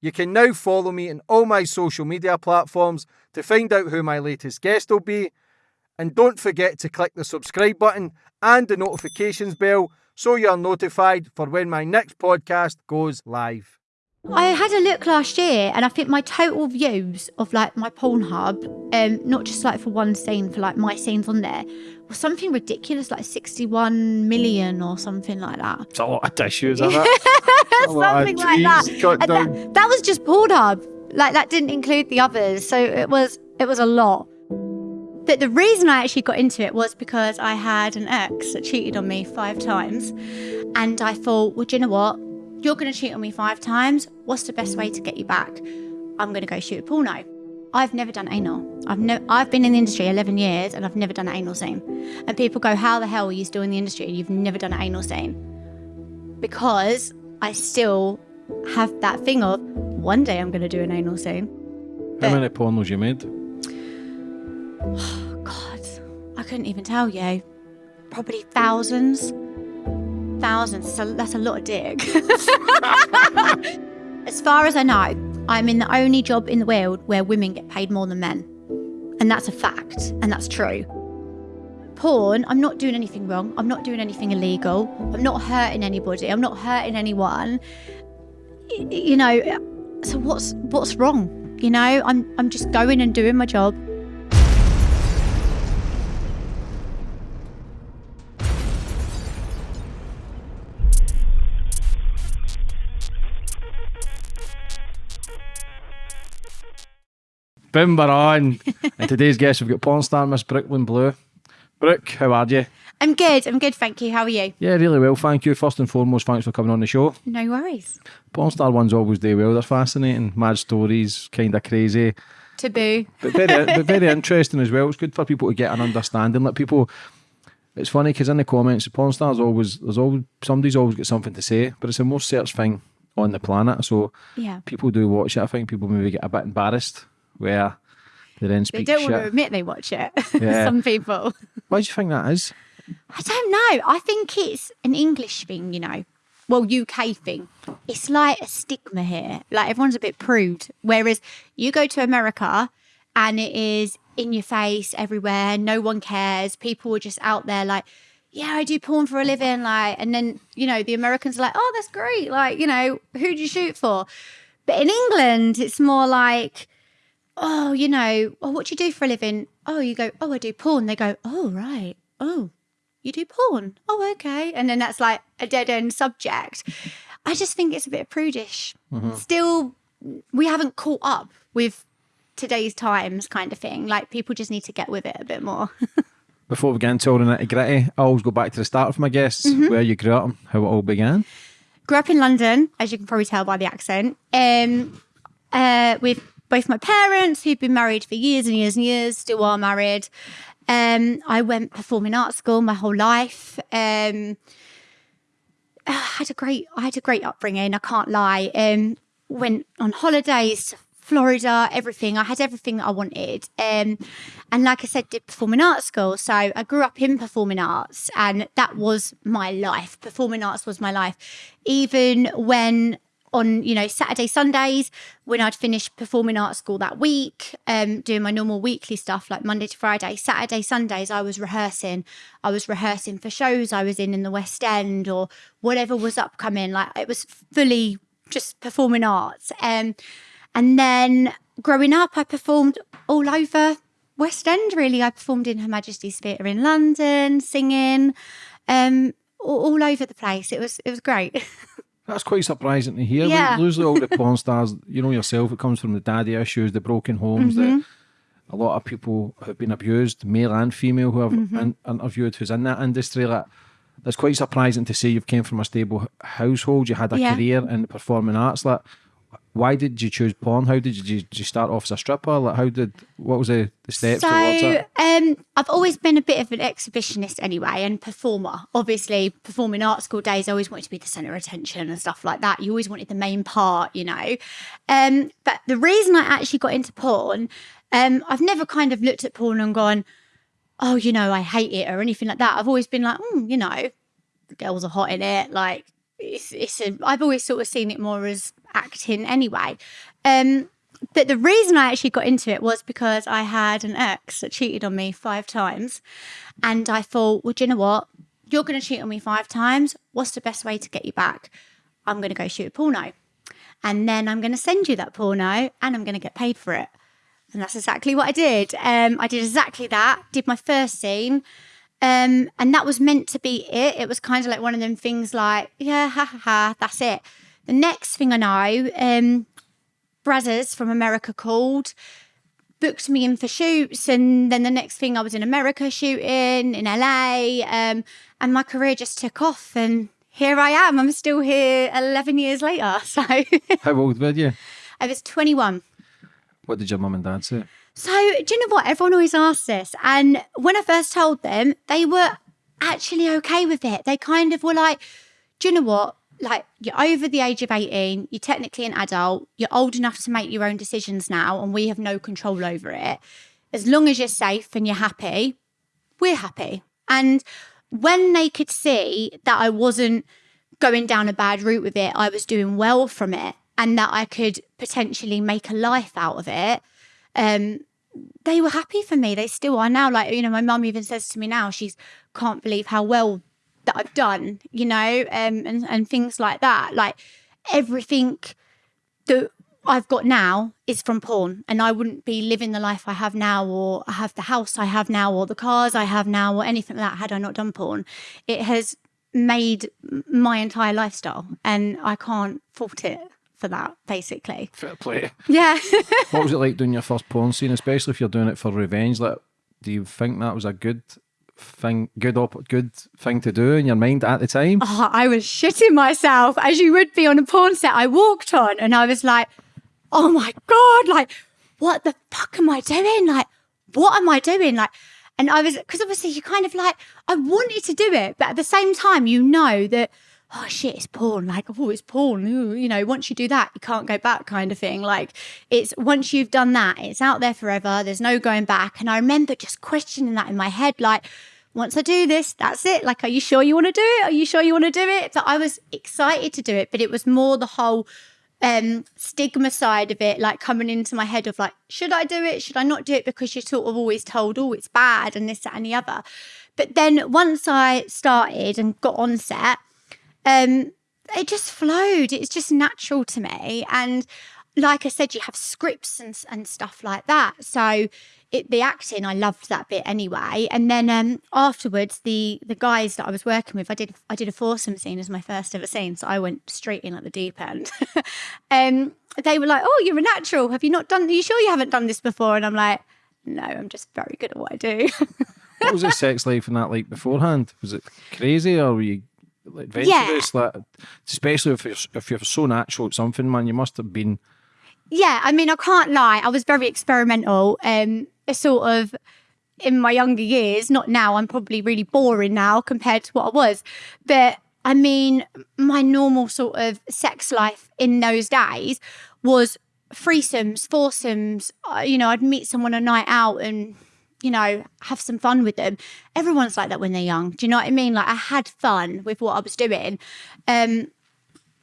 You can now follow me on all my social media platforms to find out who my latest guest will be. And don't forget to click the subscribe button and the notifications bell so you're notified for when my next podcast goes live. I had a look last year, and I think my total views of like my Pornhub, um, not just like for one scene, for like my scenes on there, something ridiculous, like sixty-one million or something like that. It's a lot of tissues, isn't it? something like that. that. That was just Pornhub. Like that didn't include the others, so it was it was a lot. But the reason I actually got into it was because I had an ex that cheated on me five times, and I thought, well, do you know what? You're going to cheat on me five times. What's the best way to get you back? I'm going to go shoot a porno. I've never done anal. I've no, I've been in the industry 11 years and I've never done an anal scene. And people go, "How the hell are you still in the industry and you've never done an anal scene?" Because I still have that thing of one day I'm going to do an anal scene. How many pornos you made? Oh God, I couldn't even tell you. Probably thousands thousands. So that's a lot of dick. as far as I know, I'm in the only job in the world where women get paid more than men. And that's a fact, and that's true. Porn, I'm not doing anything wrong. I'm not doing anything illegal. I'm not hurting anybody. I'm not hurting anyone. You know, so what's what's wrong? You know, I'm I'm just going and doing my job. Boom, we're on. and today's guest, we've got porn star Miss Brooklyn Blue. Brooke, how are you? I'm good. I'm good, thank you. How are you? Yeah, really well, thank you. First and foremost, thanks for coming on the show. No worries. Porn star ones always do well. They're fascinating, mad stories, kind of crazy. Taboo. But very, but very interesting as well. It's good for people to get an understanding. Like people, it's funny because in the comments, the porn stars always, there's always, somebody's always got something to say, but it's the most searched thing on the planet. So yeah, people do watch it. I think people maybe get a bit embarrassed where they then speak They don't shit. want to admit they watch it. Yeah. Some people. Why do you think that is? I don't know. I think it's an English thing, you know. Well, UK thing. It's like a stigma here. Like everyone's a bit prude. Whereas you go to America and it is in your face everywhere. No one cares. People are just out there like, yeah, I do porn for a living. Like, and then, you know, the Americans are like, oh, that's great. Like, you know, who'd you shoot for? But in England, it's more like, oh, you know, oh, what do you do for a living? Oh, you go, oh, I do porn. They go, oh, right. Oh, you do porn. Oh, okay. And then that's like a dead end subject. I just think it's a bit prudish. Mm-hmm. Still, we haven't caught up with today's times kind of thing. Like people just need to get with it a bit more. Before we get into all the nitty gritty, I always go back to the start of my guests, mm-hmm. where you grew up, how it all began. Grew up in London, as you can probably tell by the accent. Um, uh, with both my parents, who've been married for years and years and years, still are married. Um, I went performing arts school my whole life. Um, I had a great, I had a great upbringing. I can't lie. Um, went on holidays to Florida, everything. I had everything that I wanted. Um, and like I said, did performing arts school. So I grew up in performing arts, and that was my life. Performing arts was my life. Even when on you know Saturday Sundays when I'd finish performing art school that week um doing my normal weekly stuff like Monday to Friday. Saturday Sundays I was rehearsing. I was rehearsing for shows I was in in the West End or whatever was upcoming. Like it was fully just performing arts. Um and then growing up I performed all over West End really. I performed in Her Majesty's Theatre in London singing um all, all over the place. It was it was great That's quite surprising to hear. Yeah. Usually, all the porn stars, you know yourself, it comes from the daddy issues, the broken homes. Mm -hmm. That a lot of people have been abused, male and female, who I've mm -hmm. in, interviewed who's in that industry. Like, it's quite surprising to see you've came from a stable household. You had a yeah. career in the performing arts. Like, why did you choose porn? How did you, did you start off as a stripper? Like, how did what was the, the steps so, towards it? Um, I've always been a bit of an exhibitionist anyway, and performer. Obviously, performing art school days, I always wanted to be the center of attention and stuff like that. You always wanted the main part, you know. Um, but the reason I actually got into porn, um, I've never kind of looked at porn and gone, oh, you know, I hate it or anything like that. I've always been like, mm, you know, the girls are hot in it, like it's, it's a, I've always sort of seen it more as acting anyway. Um, but the reason I actually got into it was because I had an ex that cheated on me five times. And I thought, well, do you know what? You're going to cheat on me five times. What's the best way to get you back? I'm going to go shoot a porno. And then I'm going to send you that porno and I'm going to get paid for it. And that's exactly what I did. Um, I did exactly that, did my first scene. Um, and that was meant to be it. It was kind of like one of them things like, yeah, ha ha ha, that's it. The next thing I know, um, Brazzers from America called, booked me in for shoots. And then the next thing I was in America shooting in LA. Um, and my career just took off. And here I am. I'm still here 11 years later. So How old were you? I was 21. What did your mum and dad say? So, do you know what? Everyone always asks this. And when I first told them, they were actually okay with it. They kind of were like, do you know what? Like, you're over the age of 18, you're technically an adult, you're old enough to make your own decisions now, and we have no control over it. As long as you're safe and you're happy, we're happy. And when they could see that I wasn't going down a bad route with it, I was doing well from it, and that I could potentially make a life out of it, um, they were happy for me. They still are now. Like, you know, my mum even says to me now, she's can't believe how well that I've done, you know, um, and, and things like that. Like everything that I've got now is from porn. And I wouldn't be living the life I have now, or I have the house I have now, or the cars I have now, or anything like that had I not done porn. It has made my entire lifestyle. And I can't fault it for that, basically. Fair play. Yeah. What was it like doing your first porn scene, especially if you're doing it for revenge? Like, do you think that was a good thing, good op- good thing to do in your mind at the time? Oh, I was shitting myself as you would be on a porn set I walked on. And I was like, oh my God, like, what the fuck am I doing? Like, what am I doing? Like, and I was, because obviously you kind of like, I wanted to do it, but at the same time, you know that, oh shit, it's porn. Like, oh, it's porn. Ooh, you know, once you do that, you can't go back kind of thing. Like, it's once you've done that, it's out there forever. There's no going back. And I remember just questioning that in my head, like, once I do this, that's it. Like, are you sure you want to do it? Are you sure you want to do it? So I was excited to do it, but it was more the whole um stigma side of it like coming into my head of like should i do it should i not do it because you're sort of always told oh it's bad and this that and the other but then once i started and got on set um it just flowed. It's just natural to me. And like i said you have scripts and, and stuff like that. So it, the acting i loved that bit anyway. And then um afterwards the the guys that i was working with i did i did a foursome scene as my first ever scene. So i went straight in at the deep end. Um they were like oh you're a natural. Have you not done are you sure you haven't done this before? And i'm like no i'm just very good at what i do. What was the sex life and that like beforehand? Was it crazy or were you adventurous? Like, especially if you're, if you're so natural at something, man, you must have been. Yeah, I mean, I can't lie. I was very experimental. Um, sort of in my younger years. Not now. I'm probably really boring now compared to what I was. But I mean, my normal sort of sex life in those days was threesomes, foursomes. Uh, you know, I'd meet someone a night out and you know, have some fun with them. Everyone's like that when they're young. Do you know what I mean? Like I had fun with what I was doing. Um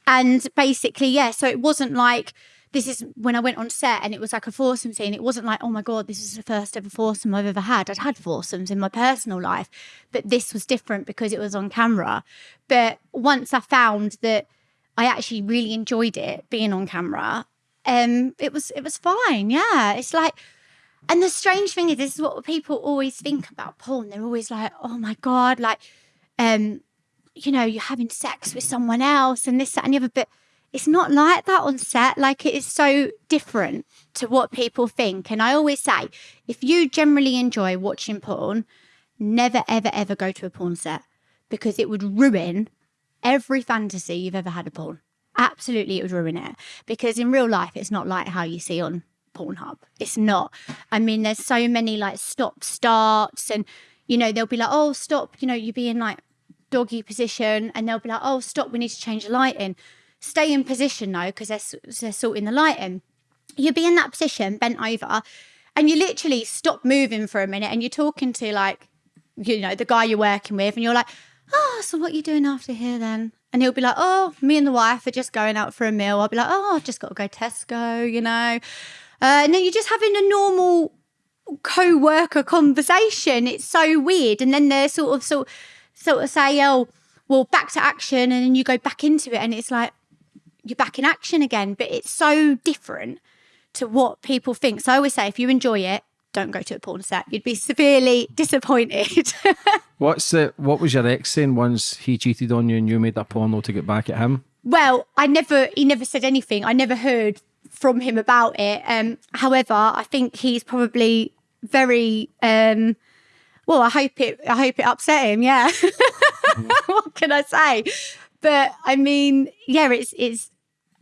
and basically, yeah, so it wasn't like this is when I went on set and it was like a foursome scene. It wasn't like, oh my God, this is the first ever foursome I've ever had. I'd had foursomes in my personal life, but this was different because it was on camera. But once I found that I actually really enjoyed it being on camera, um, it was it was fine. Yeah. It's like and the strange thing is, this is what people always think about porn. They're always like, oh my God, like, um, you know, you're having sex with someone else and this, that, and the other. But it's not like that on set. Like, it is so different to what people think. And I always say, if you generally enjoy watching porn, never, ever, ever go to a porn set because it would ruin every fantasy you've ever had of porn. Absolutely, it would ruin it because in real life, it's not like how you see on Pornhub. It's not. I mean, there's so many like stop starts, and you know, they'll be like, oh, stop, you know, you be in like doggy position, and they'll be like, oh, stop, we need to change the lighting. Stay in position though, because they're, they're sorting the lighting. You'll be in that position, bent over, and you literally stop moving for a minute, and you're talking to like, you know, the guy you're working with, and you're like, oh, so what are you doing after here then? And he'll be like, oh, me and the wife are just going out for a meal. I'll be like, oh, I've just got to go Tesco, you know. Uh, and then you're just having a normal co-worker conversation. It's so weird. And then they're sort of sort sort of say, oh, well, back to action, and then you go back into it, and it's like you're back in action again. But it's so different to what people think. So I always say, if you enjoy it, don't go to a porn set. You'd be severely disappointed. What's the, what was your ex saying once he cheated on you and you made a porno to get back at him? well, I never, he never said anything. I never heard from him about it. Um, however, I think he's probably very, um, well, I hope it, I hope it upset him. Yeah. what can I say? But I mean, yeah, it's, it's,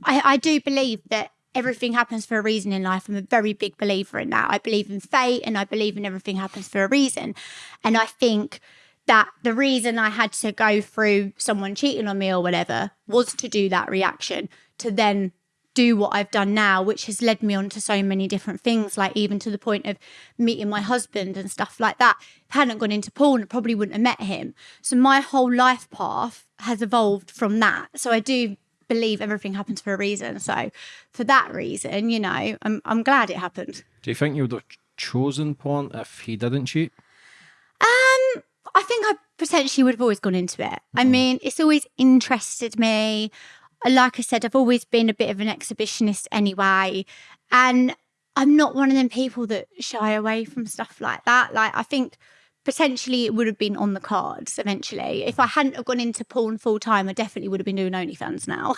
I, I do believe that everything happens for a reason in life. I'm a very big believer in that. I believe in fate and I believe in everything happens for a reason. And I think that the reason I had to go through someone cheating on me or whatever was to do that reaction, to then do what I've done now, which has led me on to so many different things, like even to the point of meeting my husband and stuff like that. If I hadn't gone into porn, I probably wouldn't have met him. So my whole life path has evolved from that. So I do believe everything happens for a reason. So for that reason, you know, I'm I'm glad it happened. Do you think you would have chosen porn if he didn't cheat? Um, I think I potentially would have always gone into it. I mean, it's always interested me. Like I said, I've always been a bit of an exhibitionist anyway. And I'm not one of them people that shy away from stuff like that. Like, I think potentially it would have been on the cards eventually. If I hadn't have gone into porn full time, I definitely would have been doing OnlyFans now.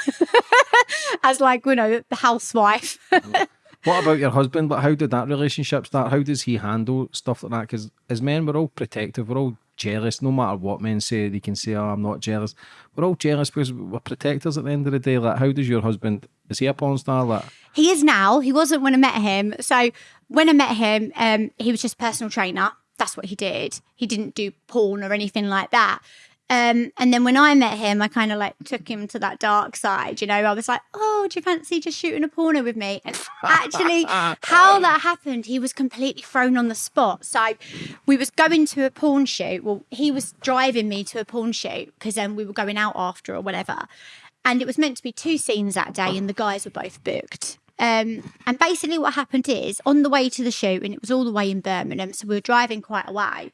As like, you know, the housewife. What about your husband? Like, how did that relationship start? How does he handle stuff like that? Because as men, we're all protective. We're all jealous. No matter what men say, they can say, "Oh, I'm not jealous." We're all jealous because we're protectors at the end of the day. Like, how does your husband? Is he a porn star? Like, He is now. He wasn't when I met him. So when I met him, um, he was just personal trainer. That's what he did. He didn't do porn or anything like that. Um, and then when I met him, I kind of like took him to that dark side. You know, I was like, "Oh, do you fancy just shooting a porno with me?" And actually, how that happened, he was completely thrown on the spot. So we was going to a porn shoot. Well, he was driving me to a porn shoot because then we were going out after or whatever. And it was meant to be two scenes that day, and the guys were both booked. Um, and basically, what happened is on the way to the shoot, and it was all the way in Birmingham, so we were driving quite a way.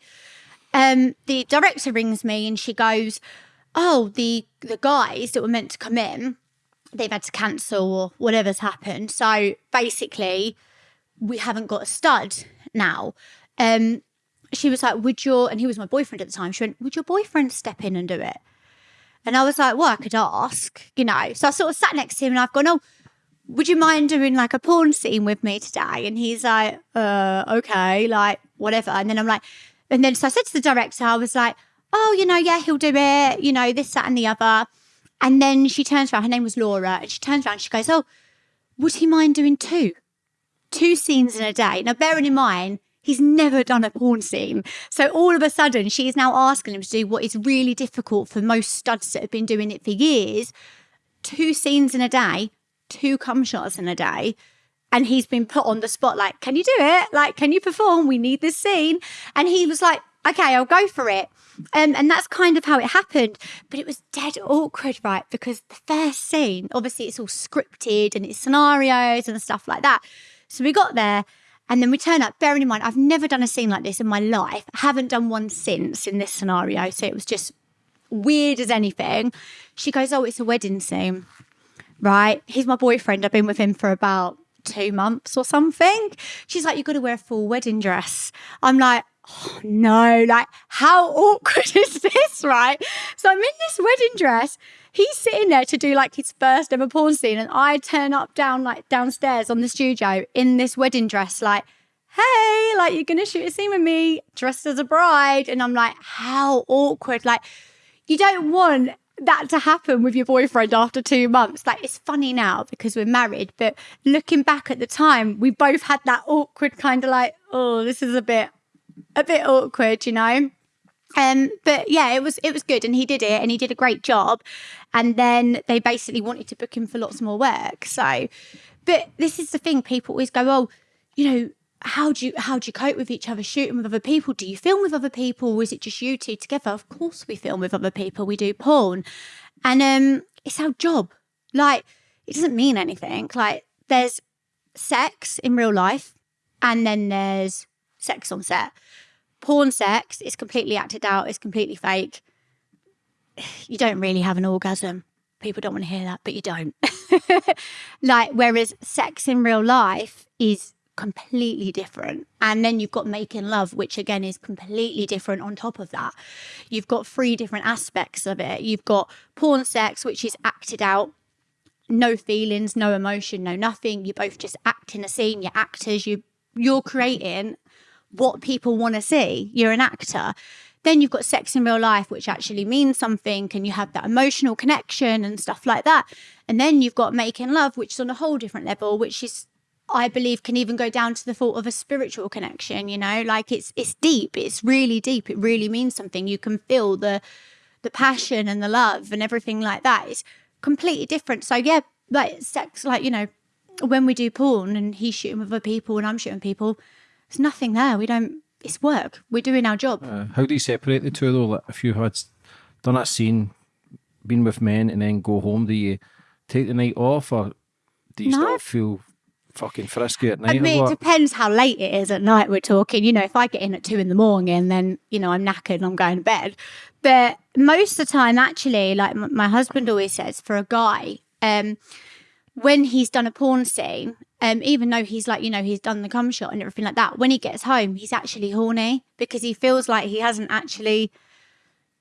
Um, the director rings me and she goes, "Oh, the the guys that were meant to come in, they've had to cancel or whatever's happened. So basically, we haven't got a stud now." Um, she was like, "Would your?" And he was my boyfriend at the time. She went, "Would your boyfriend step in and do it?" And I was like, "Well, I could ask, you know." So I sort of sat next to him and I've gone, "Oh." Would you mind doing like a porn scene with me today? And he's like, uh, okay, like whatever. And then I'm like, and then so I said to the director, I was like, oh, you know, yeah, he'll do it, you know, this, that, and the other. And then she turns around, her name was Laura, and she turns around, she goes, oh, would he mind doing two? Two scenes in a day. Now, bearing in mind, he's never done a porn scene. So all of a sudden, she is now asking him to do what is really difficult for most studs that have been doing it for years two scenes in a day, two cum shots in a day and he's been put on the spot like can you do it? Like can you perform? We need this scene. And he was like okay i'll go for it. Um, and that's kind of how it happened. But it was dead awkward right? Because the first scene obviously it's all scripted and it's scenarios and stuff like that. So we got there and then we turn up. Bearing in mind i've never done a scene like this in my life. I haven't done one since in this scenario so it was just weird as anything. She goes oh it's a wedding scene right? He's my boyfriend. I've been with him for about two months or something. She's like, You've got to wear a full wedding dress. I'm like, Oh no, like how awkward is this, right? So I'm in this wedding dress. He's sitting there to do like his first ever porn scene, and I turn up down like downstairs on the studio in this wedding dress, like, hey, like you're gonna shoot a scene with me dressed as a bride. And I'm like, how awkward. Like, you don't want that to happen with your boyfriend after two months. Like it's funny now because we're married, but looking back at the time, we both had that awkward kind of like, oh, this is a bit, a bit awkward, you know. Um, but yeah, it was it was good, and he did it, and he did a great job. And then they basically wanted to book him for lots more work. So, but this is the thing: people always go, oh, you know, how do you how do you cope with each other shooting with other people do you film with other people or is it just you two together of course we film with other people we do porn And um, it's our job. Like, it doesn't mean anything. Like, there's sex in real life, and then there's sex on set. Porn sex is completely acted out, it's completely fake. You don't really have an orgasm. People don't want to hear that, but you don't. like, whereas sex in real life is completely different. And then you've got making love, which again is completely different on top of that. You've got three different aspects of it. You've got porn sex, which is acted out, no feelings, no emotion, no nothing. You both just act in a scene, you're actors, you you're creating what people want to see. You're an actor. Then you've got sex in real life, which actually means something, and you have that emotional connection and stuff like that. And then you've got making love, which is on a whole different level, which is I believe can even go down to the thought of a spiritual connection, you know, like it's it's deep, it's really deep, it really means something. You can feel the the passion and the love and everything like that. It's completely different. So yeah, like sex, like, you know, when we do porn and he's shooting with other people and I'm shooting people, there's nothing there. We don't it's work. We're doing our job. Uh, how do you separate the two though? Like if you had done that scene, been with men and then go home, do you take the night off or do you No. still feel fucking frisky at night? I mean, it depends how late it is at night we're talking. You know, if I get in at two in the morning, then, you know, I'm knackered and I'm going to bed. But most of the time, actually, like my husband always says, for a guy, um, when he's done a porn scene, um, even though he's like, you know, he's done the cum shot and everything like that, when he gets home, he's actually horny because he feels like he hasn't actually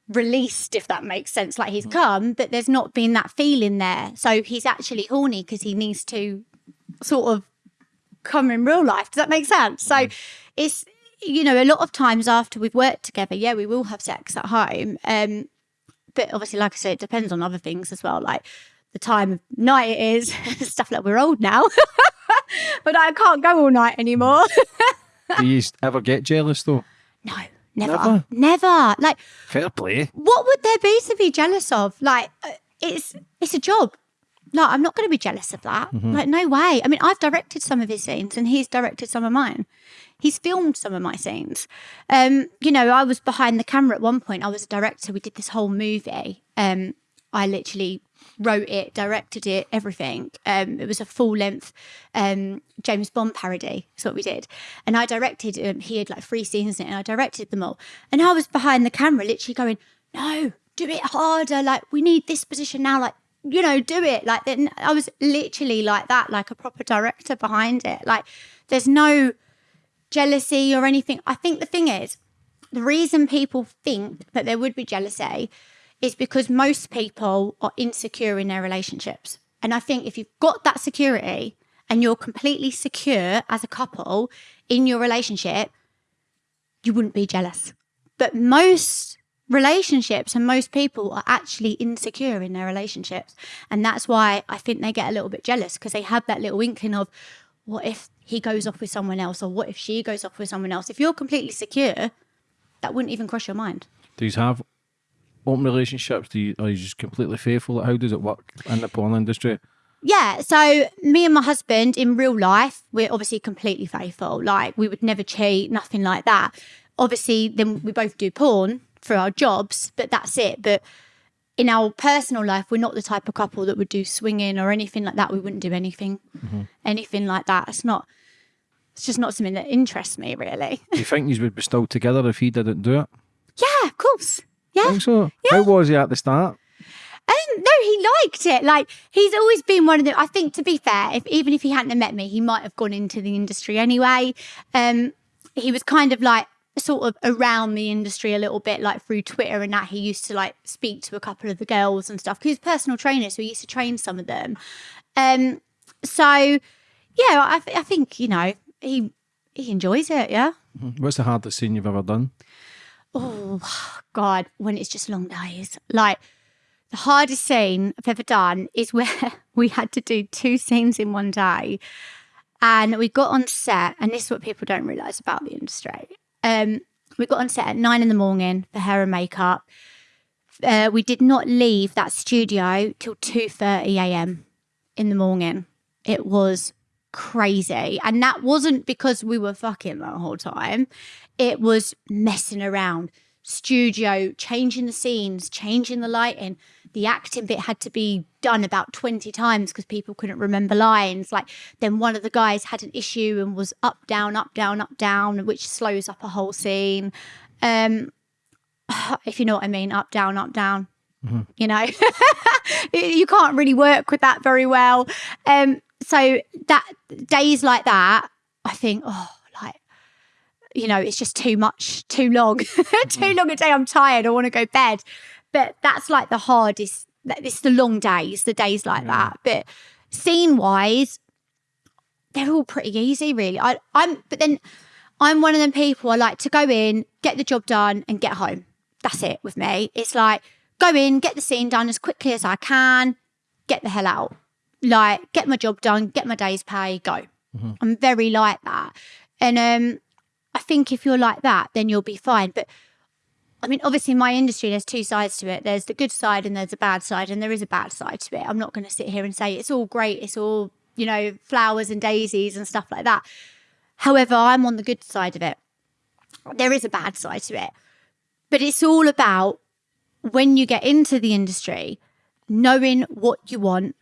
released, if that makes sense. Like he's come, but there's not been that feeling there. So he's actually horny because he needs to sort of come in real life. Does that make sense? So it's you know, a lot of times after we've worked together, yeah, we will have sex at home. Um, but obviously, like I said, it depends on other things as well, like the time of night it is, stuff like we're old now. but I can't go all night anymore. do you ever get jealous though? no, never. Never? Never. Like Fair play. what would there be to be jealous of? Like, uh, it's it's a job. Like, I'm not going to be jealous of that. Like, no way. I mean, I've directed some of his scenes, and he's directed some of mine. He's filmed some of my scenes. Um, you know, I was behind the camera at one point. I was a director. We did this whole movie. Um, I literally wrote it, directed it, everything. Um, it was a full length um, James Bond parody. That's what we did. And I directed, um, he had like three scenes in it, and I directed them all. And I was behind the camera, literally going, no, do it harder. Like, we need this position now. Like, you know, do it. Like, then I was literally like that, like a proper director behind it. Like, there's no jealousy or anything. I think the thing is, the reason people think that there would be jealousy is because most people are insecure in their relationships. And I think if you've got that security and you're completely secure as a couple in your relationship, you wouldn't be jealous. But most relationships and most people are actually insecure in their relationships. And that's why I think they get a little bit jealous because they have that little inkling of what if he goes off with someone else or what if she goes off with someone else? If you're completely secure, that wouldn't even cross your mind. Do you have open relationships? Do you are you just completely faithful? How does it work in the porn industry? Yeah, so me and my husband in real life, we're obviously completely faithful. Like we would never cheat, nothing like that. Obviously, then we both do porn for our jobs, but that's it. But in our personal life, we're not the type of couple that would do swinging or anything like that. We wouldn't do anything, anything like that. It's not. It's just not something that interests me, really. Do you think you would be still together if he didn't do it? yeah, of course. Yeah. think so. How was he at the start? Um, no, he liked it. Like he's always been one of the. I think to be fair, if even if he hadn't met me, he might have gone into the industry anyway. Um, he was kind of like sort of around the industry a little bit, like through Twitter and that. He used to like speak to a couple of the girls and stuff. 'cause He's a personal trainer, so he used to train some of them. Um, so yeah, I, th- I think you know he he enjoys it. Yeah. What's the hardest scene you've ever done? Oh God, when it's just long days. Like the hardest scene I've ever done is where we had to do two scenes in one day. And we got on set, and this is what people don't realise about the industry. Um, we got on set at nine in the morning for hair and makeup. Uh, we did not leave that studio till two thirty a.m. in the morning. It was crazy, and that wasn't because we were fucking the whole time. It was messing around studio, changing the scenes, changing the lighting. The acting bit had to be done about 20 times because people couldn't remember lines. Like then one of the guys had an issue and was up, down, up, down, up, down, which slows up a whole scene. Um, if you know what I mean, up, down, up, down. Mm-hmm. You know, you can't really work with that very well. Um, so that days like that, I think, oh, like, you know, it's just too much, too long, too mm. long a day. I'm tired. I want to go bed. But that's like the hardest. It's the long days, the days like yeah. that. But scene wise, they're all pretty easy, really. I, I'm, but then I'm one of them people. I like to go in, get the job done, and get home. That's it with me. It's like go in, get the scene done as quickly as I can, get the hell out. Like get my job done, get my day's pay, go. Mm-hmm. I'm very like that. And um, I think if you're like that, then you'll be fine. But I mean, obviously, in my industry, there's two sides to it. There's the good side and there's a bad side, and there is a bad side to it. I'm not going to sit here and say it's all great, it's all, you know, flowers and daisies and stuff like that. However, I'm on the good side of it. There is a bad side to it. But it's all about when you get into the industry, knowing what you want,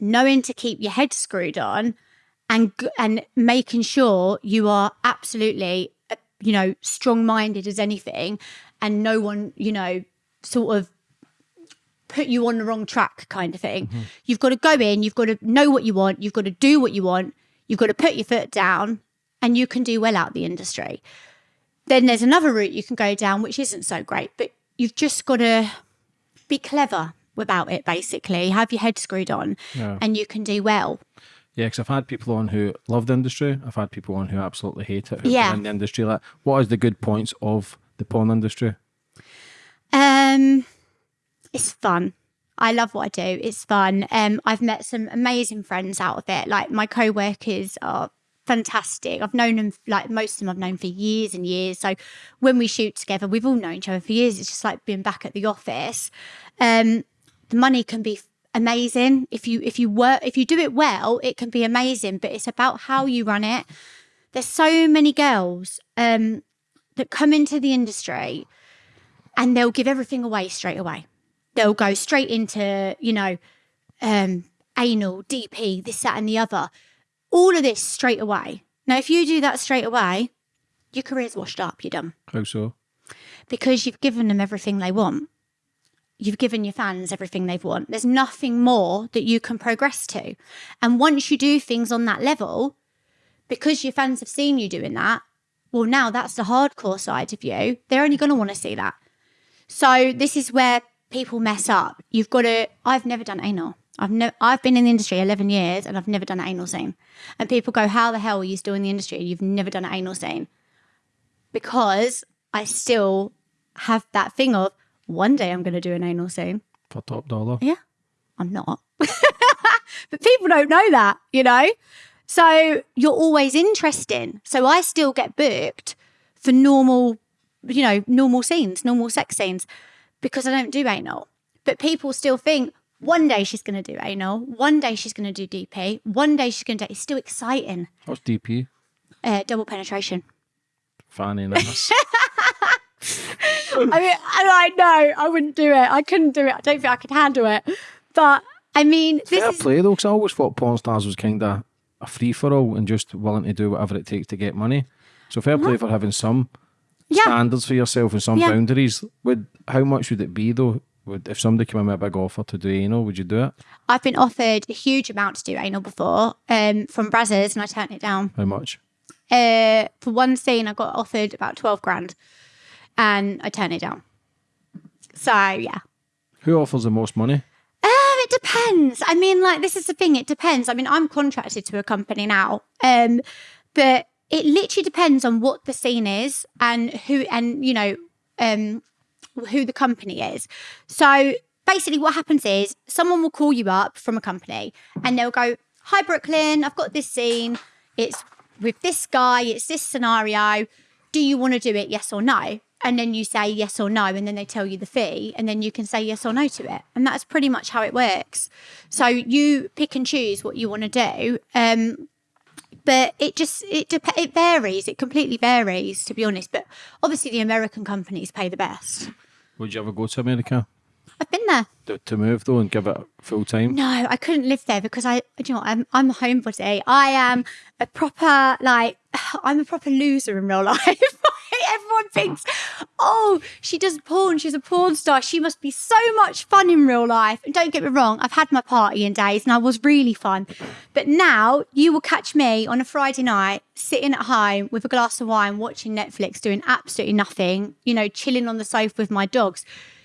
knowing to keep your head screwed on, and and making sure you are absolutely uh, you know strong minded as anything and no one you know sort of put you on the wrong track kind of thing mm-hmm. you've got to go in you've got to know what you want you've got to do what you want you've got to put your foot down and you can do well out the industry then there's another route you can go down which isn't so great but you've just got to be clever about it basically have your head screwed on yeah. and you can do well yeah, because I've had people on who love the industry. I've had people on who absolutely hate it. Who yeah. in the industry, like, what is the good points of the porn industry? Um, it's fun. I love what I do. It's fun. Um, I've met some amazing friends out of it. Like my co-workers are fantastic. I've known them like most of them I've known for years and years. So when we shoot together, we've all known each other for years. It's just like being back at the office. Um, the money can be amazing. If you if you work if you do it well, it can be amazing. But it's about how you run it. There's so many girls um, that come into the industry and they'll give everything away straight away. They'll go straight into, you know, um, anal, DP, this, that, and the other. All of this straight away. Now, if you do that straight away, your career's washed up. You're done. How so? Because you've given them everything they want you've given your fans everything they've want. There's nothing more that you can progress to. And once you do things on that level, because your fans have seen you doing that, well, now that's the hardcore side of you. They're only going to want to see that. So this is where people mess up. You've got to. I've never done anal. I've never. I've been in the industry eleven years, and I've never done an anal scene. And people go, "How the hell are you still in the industry? You've never done an anal scene?" Because I still have that thing of one day I'm going to do an anal scene. For top dollar? Yeah, I'm not. but people don't know that, you know? So you're always interesting. So I still get booked for normal, you know, normal scenes, normal sex scenes because I don't do anal. But people still think one day she's going to do anal, one day she's going to do DP, one day she's going to do. It's still exciting. What's DP? Uh, double penetration. Funny enough. I mean, I know I wouldn't do it. I couldn't do it. I don't think I could handle it. But I mean, this fair is... play though, because I always thought porn stars was kind of a free for all and just willing to do whatever it takes to get money. So fair play for having some yeah. standards for yourself and some yeah. boundaries. Would how much would it be though? Would if somebody came in with a big offer to do anal, would you do it? I've been offered a huge amount to do anal before, um, from Brazzers, and I turned it down. How much? Uh, for one scene, I got offered about twelve grand and I turned it down. So yeah. Who offers the most money? Um, it depends. I mean, like this is the thing. It depends. I mean, I'm contracted to a company now, um, but it literally depends on what the scene is and who, and you know, um, who the company is. So basically, what happens is someone will call you up from a company and they'll go, "Hi, Brooklyn. I've got this scene. It's with this guy. It's this scenario. Do you want to do it? Yes or no?" And then you say yes or no and then they tell you the fee and then you can say yes or no to it and that's pretty much how it works so you pick and choose what you want to do um, but it just it dep- it varies. It completely varies, to be honest. But obviously, the American companies pay the best. Would you ever go to America I've been there. to, to move though and give it full time? No, I couldn't live there because I, do you know, I'm I'm a homebody. I am a proper like I'm a proper loser in real life. Everyone thinks, oh, she does porn. She's a porn star. She must be so much fun in real life. And don't get me wrong, I've had my partying days and I was really fun. But now you will catch me on a Friday night sitting at home with a glass of wine, watching Netflix, doing absolutely nothing. You know, chilling on the sofa with my dogs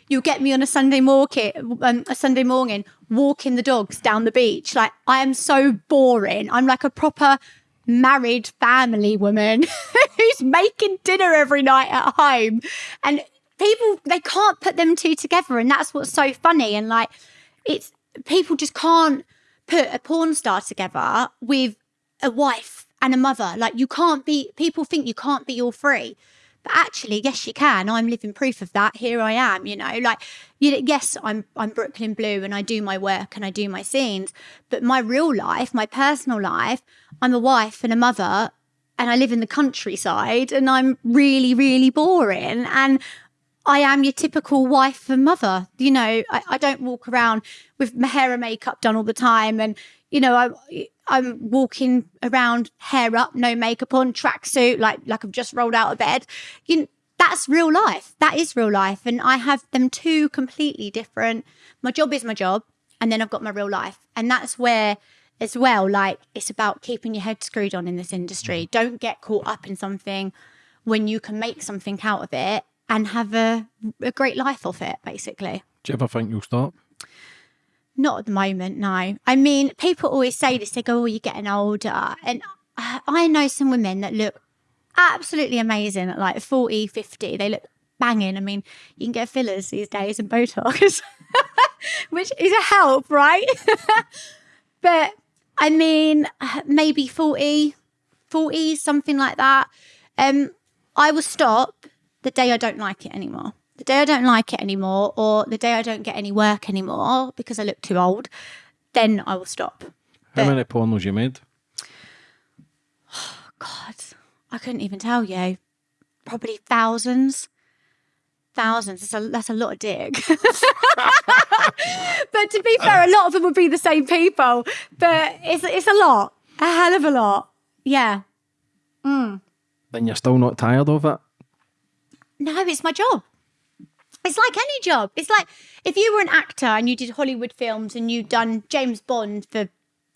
you'll get me on a Sunday morning, um, a Sunday morning, walking the dogs down the beach. Like I am so boring. I'm like a proper married family woman who's making dinner every night at home, and people they can't put them two together, and that's what's so funny. And like it's people just can't put a porn star together with a wife and a mother. Like you can't be. People think you can't be all three. But actually, yes, you can. I'm living proof of that. Here I am, you know, like, you know, yes, I'm, I'm Brooklyn Blue and I do my work and I do my scenes. But my real life, my personal life, I'm a wife and a mother and I live in the countryside and I'm really, really boring. And I am your typical wife and mother. You know, I, I don't walk around with my hair and makeup done all the time. And, you know, I, I'm walking around hair up, no makeup on, tracksuit, like like I've just rolled out of bed. You that's real life. That is real life. And I have them two completely different. My job is my job, and then I've got my real life. And that's where as well, like it's about keeping your head screwed on in this industry. Mm. Don't get caught up in something when you can make something out of it and have a, a great life off it, basically. Do you ever think you'll stop? Not at the moment, no. I mean, people always say this, they go, oh, you're getting older. And I know some women that look absolutely amazing at like 40, 50. They look banging. I mean, you can get fillers these days and Botox, which is a help, right? but I mean, maybe 40, 40, something like that. Um, I will stop the day I don't like it anymore. The day I don't like it anymore, or the day I don't get any work anymore because I look too old, then I will stop. How But- many pornos you made? Oh God, I couldn't even tell you. Probably thousands. Thousands. That's a, that's a lot of dick. but to be fair, a lot of them would be the same people. But it's, it's a lot. A hell of a lot. Yeah. Mm. Then you're still not tired of it? No, it's my job. It's like any job. It's like if you were an actor and you did Hollywood films and you'd done James Bond for,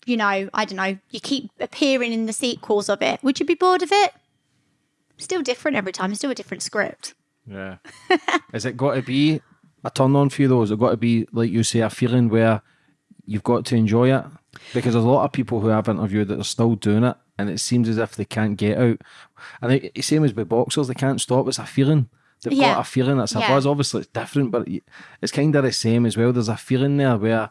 you know, I don't know, you keep appearing in the sequels of it. Would you be bored of it? Still different every time. It's still a different script. Yeah. Is it got to be a turn on for you though? Is it got to be, like you say, a feeling where you've got to enjoy it? Because there's a lot of people who I've interviewed that are still doing it and it seems as if they can't get out. And it's same as with boxers, they can't stop. It's a feeling. They've Yeah. got a feeling. A Yeah. buzz. Obviously, it's different, but it's kind of the same as well. There's a feeling there where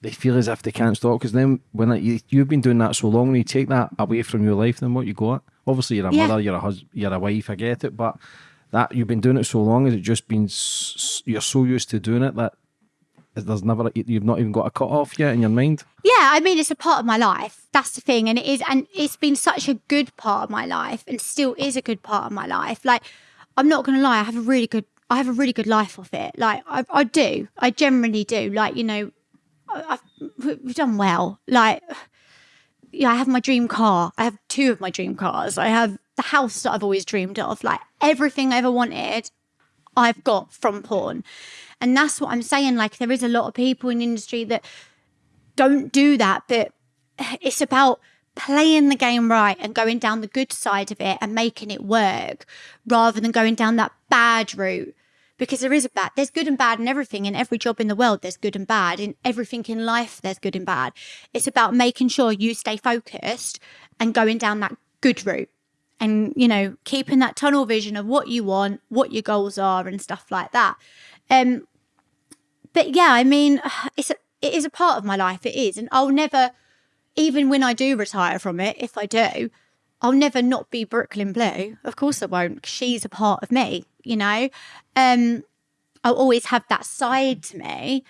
they feel as if they can't stop. Because then, when it, you, you've been doing that so long, when you take that away from your life, then what you got? Obviously, you're a Yeah. mother, you're a husband, you're a wife. I get it, but that you've been doing it so long, has it just been you're so used to doing it that there's never you've not even got a cut off yet in your mind? Yeah, I mean, it's a part of my life. That's the thing. And it is, and it's been such a good part of my life and still is a good part of my life. Like, I'm not going to lie, I have a really good, I have a really good life off it. Like, I, I do. I generally do. Like, you know, I've, we've done well. Like, yeah, I have my dream car. I have two of my dream cars. I have the house that I've always dreamed of. Like, everything I ever wanted, I've got from porn. And that's what I'm saying. Like, there is a lot of people in industry that don't do that, but it's about playing the game right and going down the good side of it and making it work rather than going down that bad route. Because there is a bad, there's good and bad in everything. In every job in the world, there's good and bad. In everything in life, there's good and bad. It's about making sure you stay focused and going down that good route and, you know, keeping that tunnel vision of what you want, what your goals are, and stuff like that. Um, but yeah, I mean, it's a, it is a part of my life. It is, and I'll never, even when I do retire from it, if I do, I'll never not be Brooklyn Blue. Of course, I won't. she's a part of me. You know, um, I'll always have that side to me.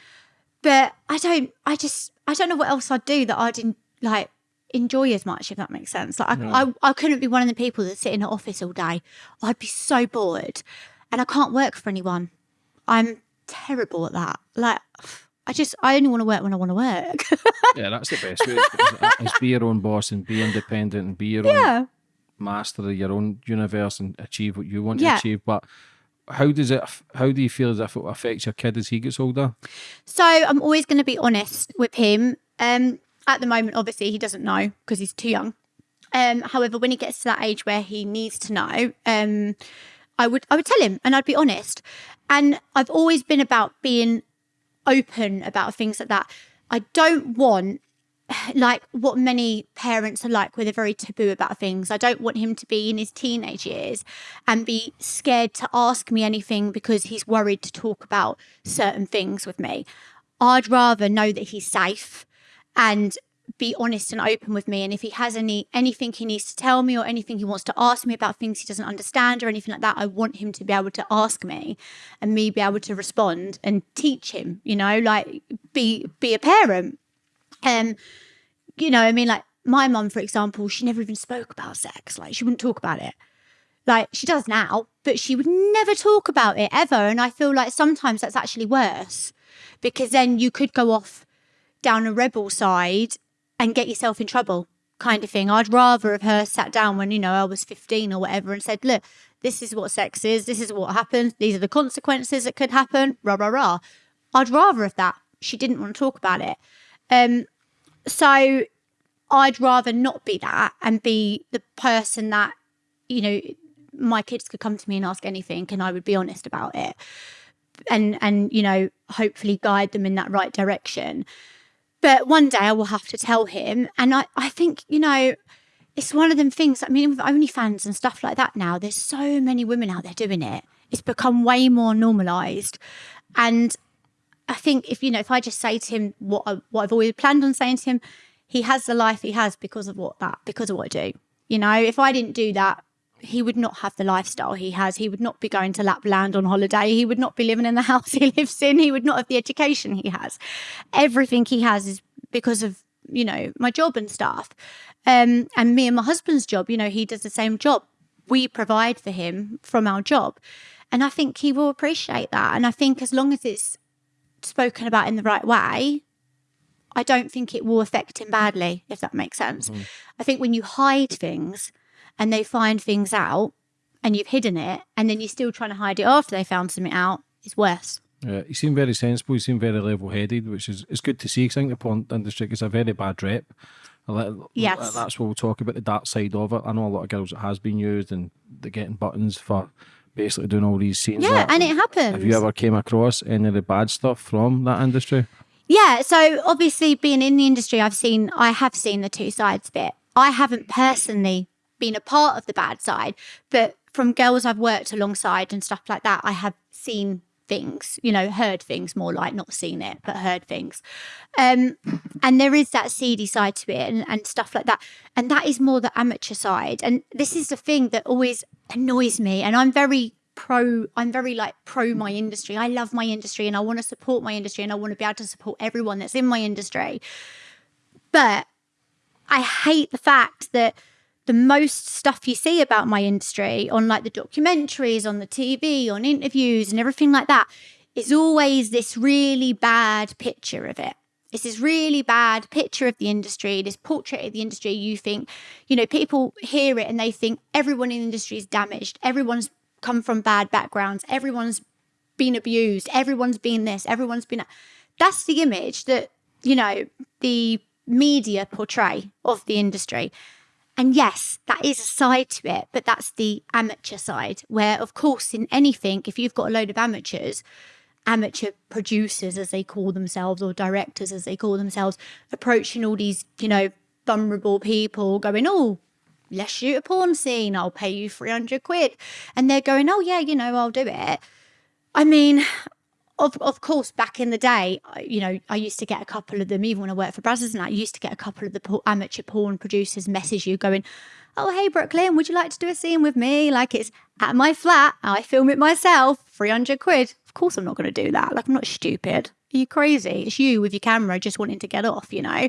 But I don't. I just. I don't know what else I'd do that I didn't like. enjoy as much, if that makes sense. Like I, I, I couldn't be one of the people that sit in an office all day. I'd be so bored, and I can't work for anyone. I'm terrible at that. Like I just I only want to work when I want to work. yeah, that's the best way. Is, is be your own boss and be independent and be your yeah. own master of your own universe and achieve what you want Yeah. to achieve. But how does it? How do you feel as if it affects your kid as he gets older? So I'm always going to be honest with him. Um, at the moment, obviously, he doesn't know because he's too young. Um, however, when he gets to that age where he needs to know, um, I would I would tell him and I'd be honest. And I've always been about being open about things like that. I don't want like what many parents are like where they're very taboo about things. I don't want him to be in his teenage years and be scared to ask me anything because he's worried to talk about certain things with me. I'd rather know that he's safe and be honest and open with me and if he has any anything he needs to tell me or anything he wants to ask me about things he doesn't understand or anything like that I want him to be able to ask me and me be able to respond and teach him you know like be be a parent. Um you know i mean like my mum for example she never even spoke about sex like she wouldn't talk about it. Like she does now but she would never talk about it ever and i feel like sometimes that's actually worse because then you could go off down a rebel side and get yourself in trouble kind of thing i'd rather have her sat down when you know i was 15 or whatever and said look this is what sex is this is what happens these are the consequences that could happen rah rah rah i'd rather have that she didn't want to talk about it um so I'd rather not be that and be the person that, you know, my kids could come to me and ask anything and I would be honest about it. And and you know, hopefully guide them in that right direction. But one day I will have to tell him. And I, I think, you know, it's one of them things. I mean, with OnlyFans and stuff like that now, there's so many women out there doing it. It's become way more normalized. And I think if you know, if I just say to him what I, what I've always planned on saying to him, he has the life he has because of what that because of what I do. You know, if I didn't do that, he would not have the lifestyle he has. He would not be going to Lapland on holiday. He would not be living in the house he lives in. He would not have the education he has. Everything he has is because of you know my job and stuff. Um, and me and my husband's job. You know, he does the same job. We provide for him from our job, and I think he will appreciate that. And I think as long as it's spoken about in the right way, I don't think it will affect him badly, if that makes sense. I think when you hide things and they find things out and you've hidden it and then you're still trying to hide it after they found something out, it's worse. Yeah, you seem very sensible. You seem very level-headed, which is it's good to see. 'cause I think the porn industry gets a very bad rep. Yes. that's what we'll talk about the dark side of it. I know a lot of girls that has been used and they're getting buttons for basically doing all these scenes. Yeah, and it happens. Have you ever came across any of the bad stuff from that industry? Yeah, so obviously being in the industry, I've seen, I have seen the two sides of it. I haven't personally been a part of the bad side, but from girls I've worked alongside and stuff like that, I have seen things, you know, heard things more like not seen it, but heard things. Um, and there is that seedy side to it and, and stuff like that. And that is more the amateur side. And this is the thing that always annoys me. And I'm very pro i'm very like pro my industry i love my industry and i want to support my industry and i want to be able to support everyone that's in my industry but i hate the fact that the most stuff you see about my industry on like the documentaries on the tv on interviews and everything like that is always this really bad picture of it it's this really bad picture of the industry, this portrait of the industry. You think, you know, people hear it and they think everyone in the industry is damaged. Everyone's come from bad backgrounds. Everyone's been abused. Everyone's been this. Everyone's been. that. That's the image that, you know, the media portray of the industry. And yes, that is a side to it, but that's the amateur side, where, of course, in anything, if you've got a load of amateurs, amateur producers, as they call themselves, or directors, as they call themselves, approaching all these, you know, vulnerable people, going, oh, let's shoot a porn scene. I'll pay you 300 quid. And they're going, oh, yeah, you know, I'll do it. I mean, of, of course, back in the day, you know, I used to get a couple of them, even when I worked for Brazzers and I used to get a couple of the amateur porn producers message you going, oh, hey, Brooklyn, would you like to do a scene with me? Like it's at my flat. I film it myself, 300 quid. Of course, I'm not going to do that. Like, I'm not stupid. Are you crazy? It's you with your camera just wanting to get off, you know?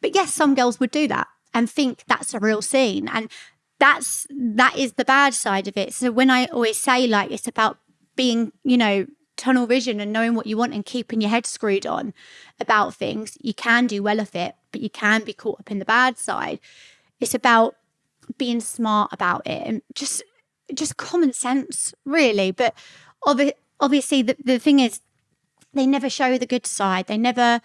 But yes, some girls would do that. and think that's a real scene. And that's that is the bad side of it. So when I always say like it's about being, you know, tunnel vision and knowing what you want and keeping your head screwed on about things, you can do well of it, but you can be caught up in the bad side. It's about being smart about it and just just common sense, really. But obvi- obviously, the, the thing is, they never show the good side. They never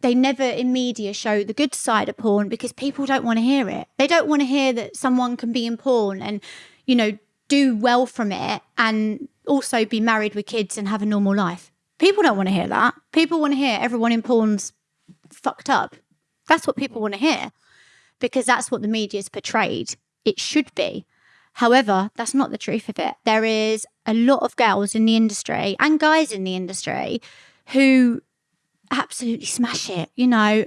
they never in media show the good side of porn because people don't want to hear it. They don't want to hear that someone can be in porn and, you know, do well from it and also be married with kids and have a normal life. People don't want to hear that. People want to hear everyone in porn's fucked up. That's what people want to hear because that's what the media's portrayed. It should be. However, that's not the truth of it. There is a lot of girls in the industry and guys in the industry who absolutely smash it. You know,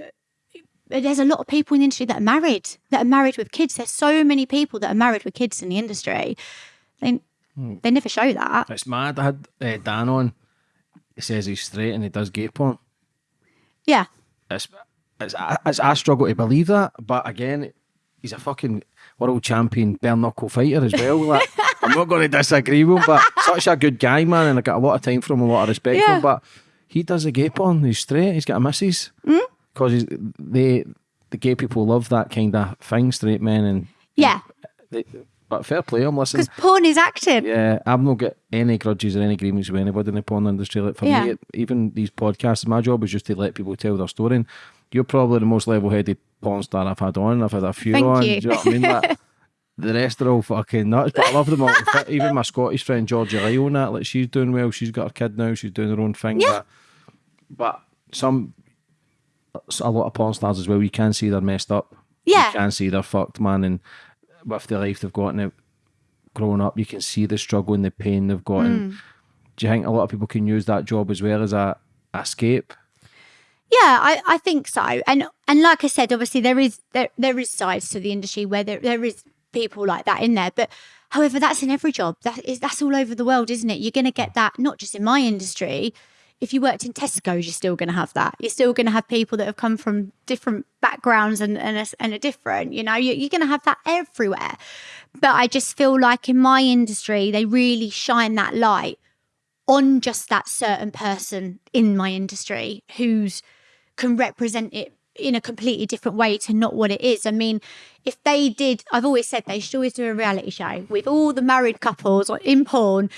there's a lot of people in the industry that are married, that are married with kids. There's so many people that are married with kids in the industry. They, hmm. they never show that. It's mad. I had uh, Dan on. He says he's straight and he does gay porn. Yeah. It's, it's, it's, I struggle to believe that. But again, he's a fucking world champion bare knuckle fighter as well. Like, I'm not going to disagree with him, but such a good guy, man. And I got a lot of time for him, a lot of respect yeah. for him. But he does a gay porn. He's straight. He's got a missus because mm? they the gay people love that kind of thing. Straight men and yeah. They, but fair play, I'm listening. Because porn is acting. Yeah, I've not got any grudges or any agreements with anybody in the porn industry. Like for yeah. me, even these podcasts, my job is just to let people tell their story. And you're probably the most level-headed porn star I've had on. I've had a few Thank on. You. Do you know what I mean? Like, the rest are all fucking nuts, but I love them all. Even my Scottish friend Georgia Lyle that, like she's doing well. She's got her kid now. She's doing her own thing. Yeah. But some, a lot of porn stars as well, you can see they're messed up. Yeah. You can see they're fucked, man. And with the life they've got now, growing up, you can see the struggle and the pain they've got. Mm. And do you think a lot of people can use that job as well as a, a escape? Yeah, I, I think so. And and like I said, obviously there is there there is sides to the industry where there, there is people like that in there. But however, that's in every job. That is that's all over the world, isn't it? You're gonna get that not just in my industry, if you worked in Tesco's, you're still going to have that. You're still going to have people that have come from different backgrounds and and, a, and are different. You know, you're, you're going to have that everywhere. But I just feel like in my industry, they really shine that light on just that certain person in my industry who's can represent it in a completely different way to not what it is. I mean, if they did, I've always said they should always do a reality show with all the married couples or in porn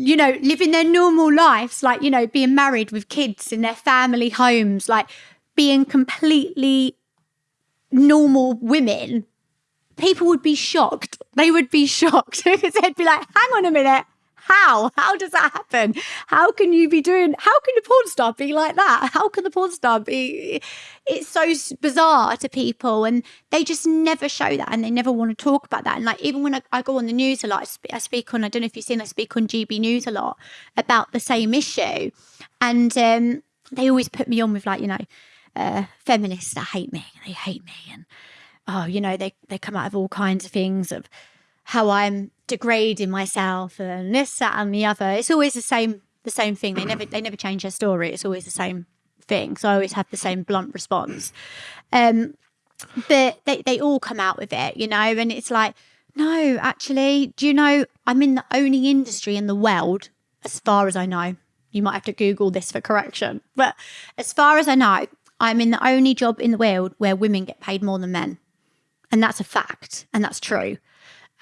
you know, living their normal lives, like, you know, being married with kids in their family homes, like being completely normal women, people would be shocked. They would be shocked because they'd be like, hang on a minute. How? How does that happen? How can you be doing? How can the porn star be like that? How can the porn star be? It's so bizarre to people, and they just never show that, and they never want to talk about that. And like even when I, I go on the news a lot, I speak, I speak, on. I don't know if you've seen. I speak on GB News a lot about the same issue, and um, they always put me on with like you know, uh, feminists that hate me. They hate me, and oh, you know, they they come out of all kinds of things of how I'm degrading myself and this, that, and the other. It's always the same the same thing. They never they never change their story. It's always the same thing. So I always have the same blunt response. Um, but they, they all come out with it, you know, and it's like, no, actually, do you know I'm in the only industry in the world, as far as I know. You might have to Google this for correction. But as far as I know, I'm in the only job in the world where women get paid more than men. And that's a fact. And that's true.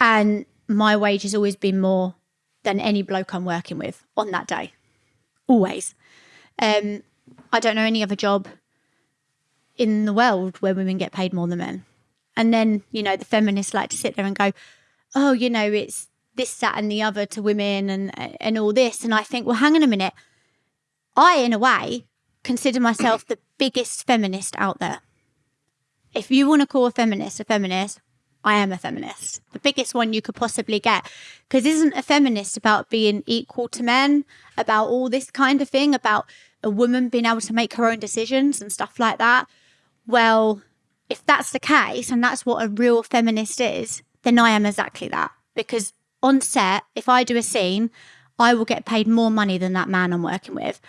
And my wage has always been more than any bloke I'm working with on that day. Always. Um, I don't know any other job in the world where women get paid more than men. And then, you know, the feminists like to sit there and go, oh, you know, it's this, that, and the other to women and and all this. And I think, well, hang on a minute. I, in a way, consider myself the biggest feminist out there. If you want to call a feminist a feminist, I am a feminist, the biggest one you could possibly get. Because isn't a feminist about being equal to men, about all this kind of thing, about a woman being able to make her own decisions and stuff like that? Well, if that's the case and that's what a real feminist is, then I am exactly that. Because on set, if I do a scene, I will get paid more money than that man I'm working with.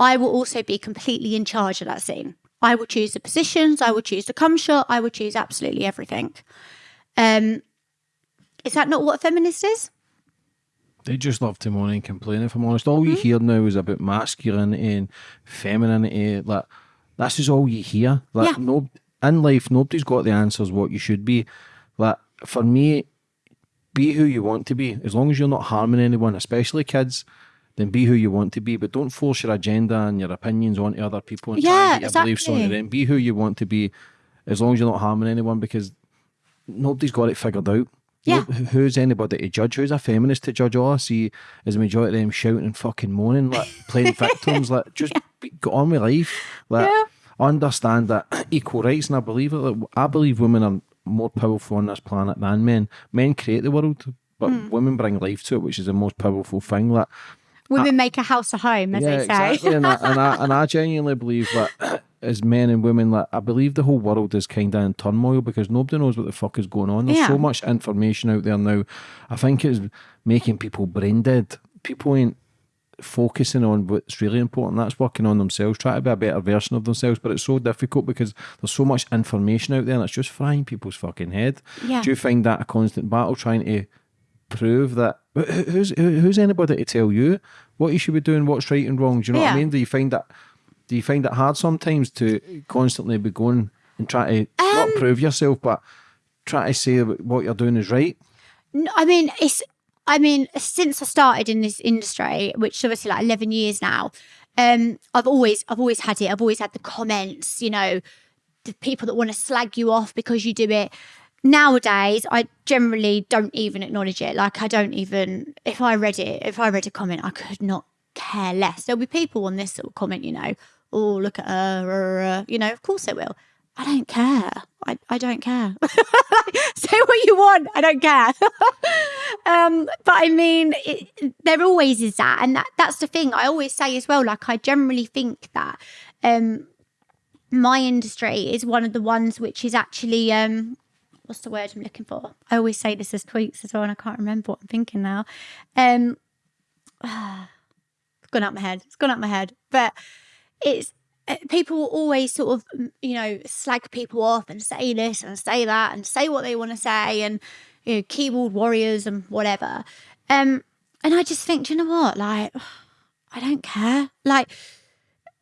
I will also be completely in charge of that scene. I will choose the positions, I will choose the cum shot, I will choose absolutely everything. Um, is that not what a feminist is? They just love to moan and complain. If I'm honest, all you hear now is about masculinity and femininity. Like this is all you hear. Like Yeah. no, in life, nobody's got the answers what you should be. Like for me, be who you want to be. As long as you're not harming anyone, especially kids, then be who you want to be. But don't force your agenda and your opinions onto other people and try Yeah, and get your beliefs exactly. them. Be who you want to be, as long as you're not harming anyone, because nobody's got it figured out. Yeah. Who's anybody to judge? Who's a feminist to judge? All I see is a majority of them shouting and fucking moaning, like playing victims. Like just be, get on with life. Like Yeah. understand that equal rights, and I believe it. Like, I believe women are more powerful on this planet than men. Men create the world, but Hmm. women bring life to it, which is the most powerful thing. Like Women make a house a home, as yeah, they say. exactly. and, I, and I and I genuinely believe that as men and women, like I believe the whole world is kind of in turmoil because nobody knows what the fuck is going on. There's Yeah. so much information out there now. I think it's making people brain dead. People ain't focusing on what's really important. That's working on themselves, trying to be a better version of themselves. But it's so difficult because there's so much information out there, and it's just frying people's fucking head. Yeah. Do you find that a constant battle trying to prove that who's who's anybody to tell you what you should be doing, what's right and wrong? Do you know what I mean? Do you find that do you find it hard sometimes to constantly be going and try to Um, not prove yourself, but try to say what you're doing is right? No, I mean, it's. I mean, since I started in this industry, which is obviously like eleven years now, um, I've always, I've always had it. I've always had the comments. You know, the people that want to slag you off because you do it. Nowadays, I generally don't even acknowledge it. Like, I don't even. If I read it, if I read a comment, I could not care less. There'll be people on this that will comment. You know, oh look at her, or, uh, you know, of course it will. I don't care. I, I don't care. Say what you want. I don't care. um, but I mean, it, there always is that, and that that's the thing. I always say as well. Like I generally think that um, my industry is one of the ones which is actually um, what's the word I'm looking for? I always say this as tweets as well, and I can't remember what I'm thinking now. Um, it's gone out my head. It's gone out my head. But it's uh, people will always sort of you know slag people off and say this and say that and say what they want to say and you know keyboard warriors and whatever. Um, and I just think, do you know what? Like, I don't care. Like,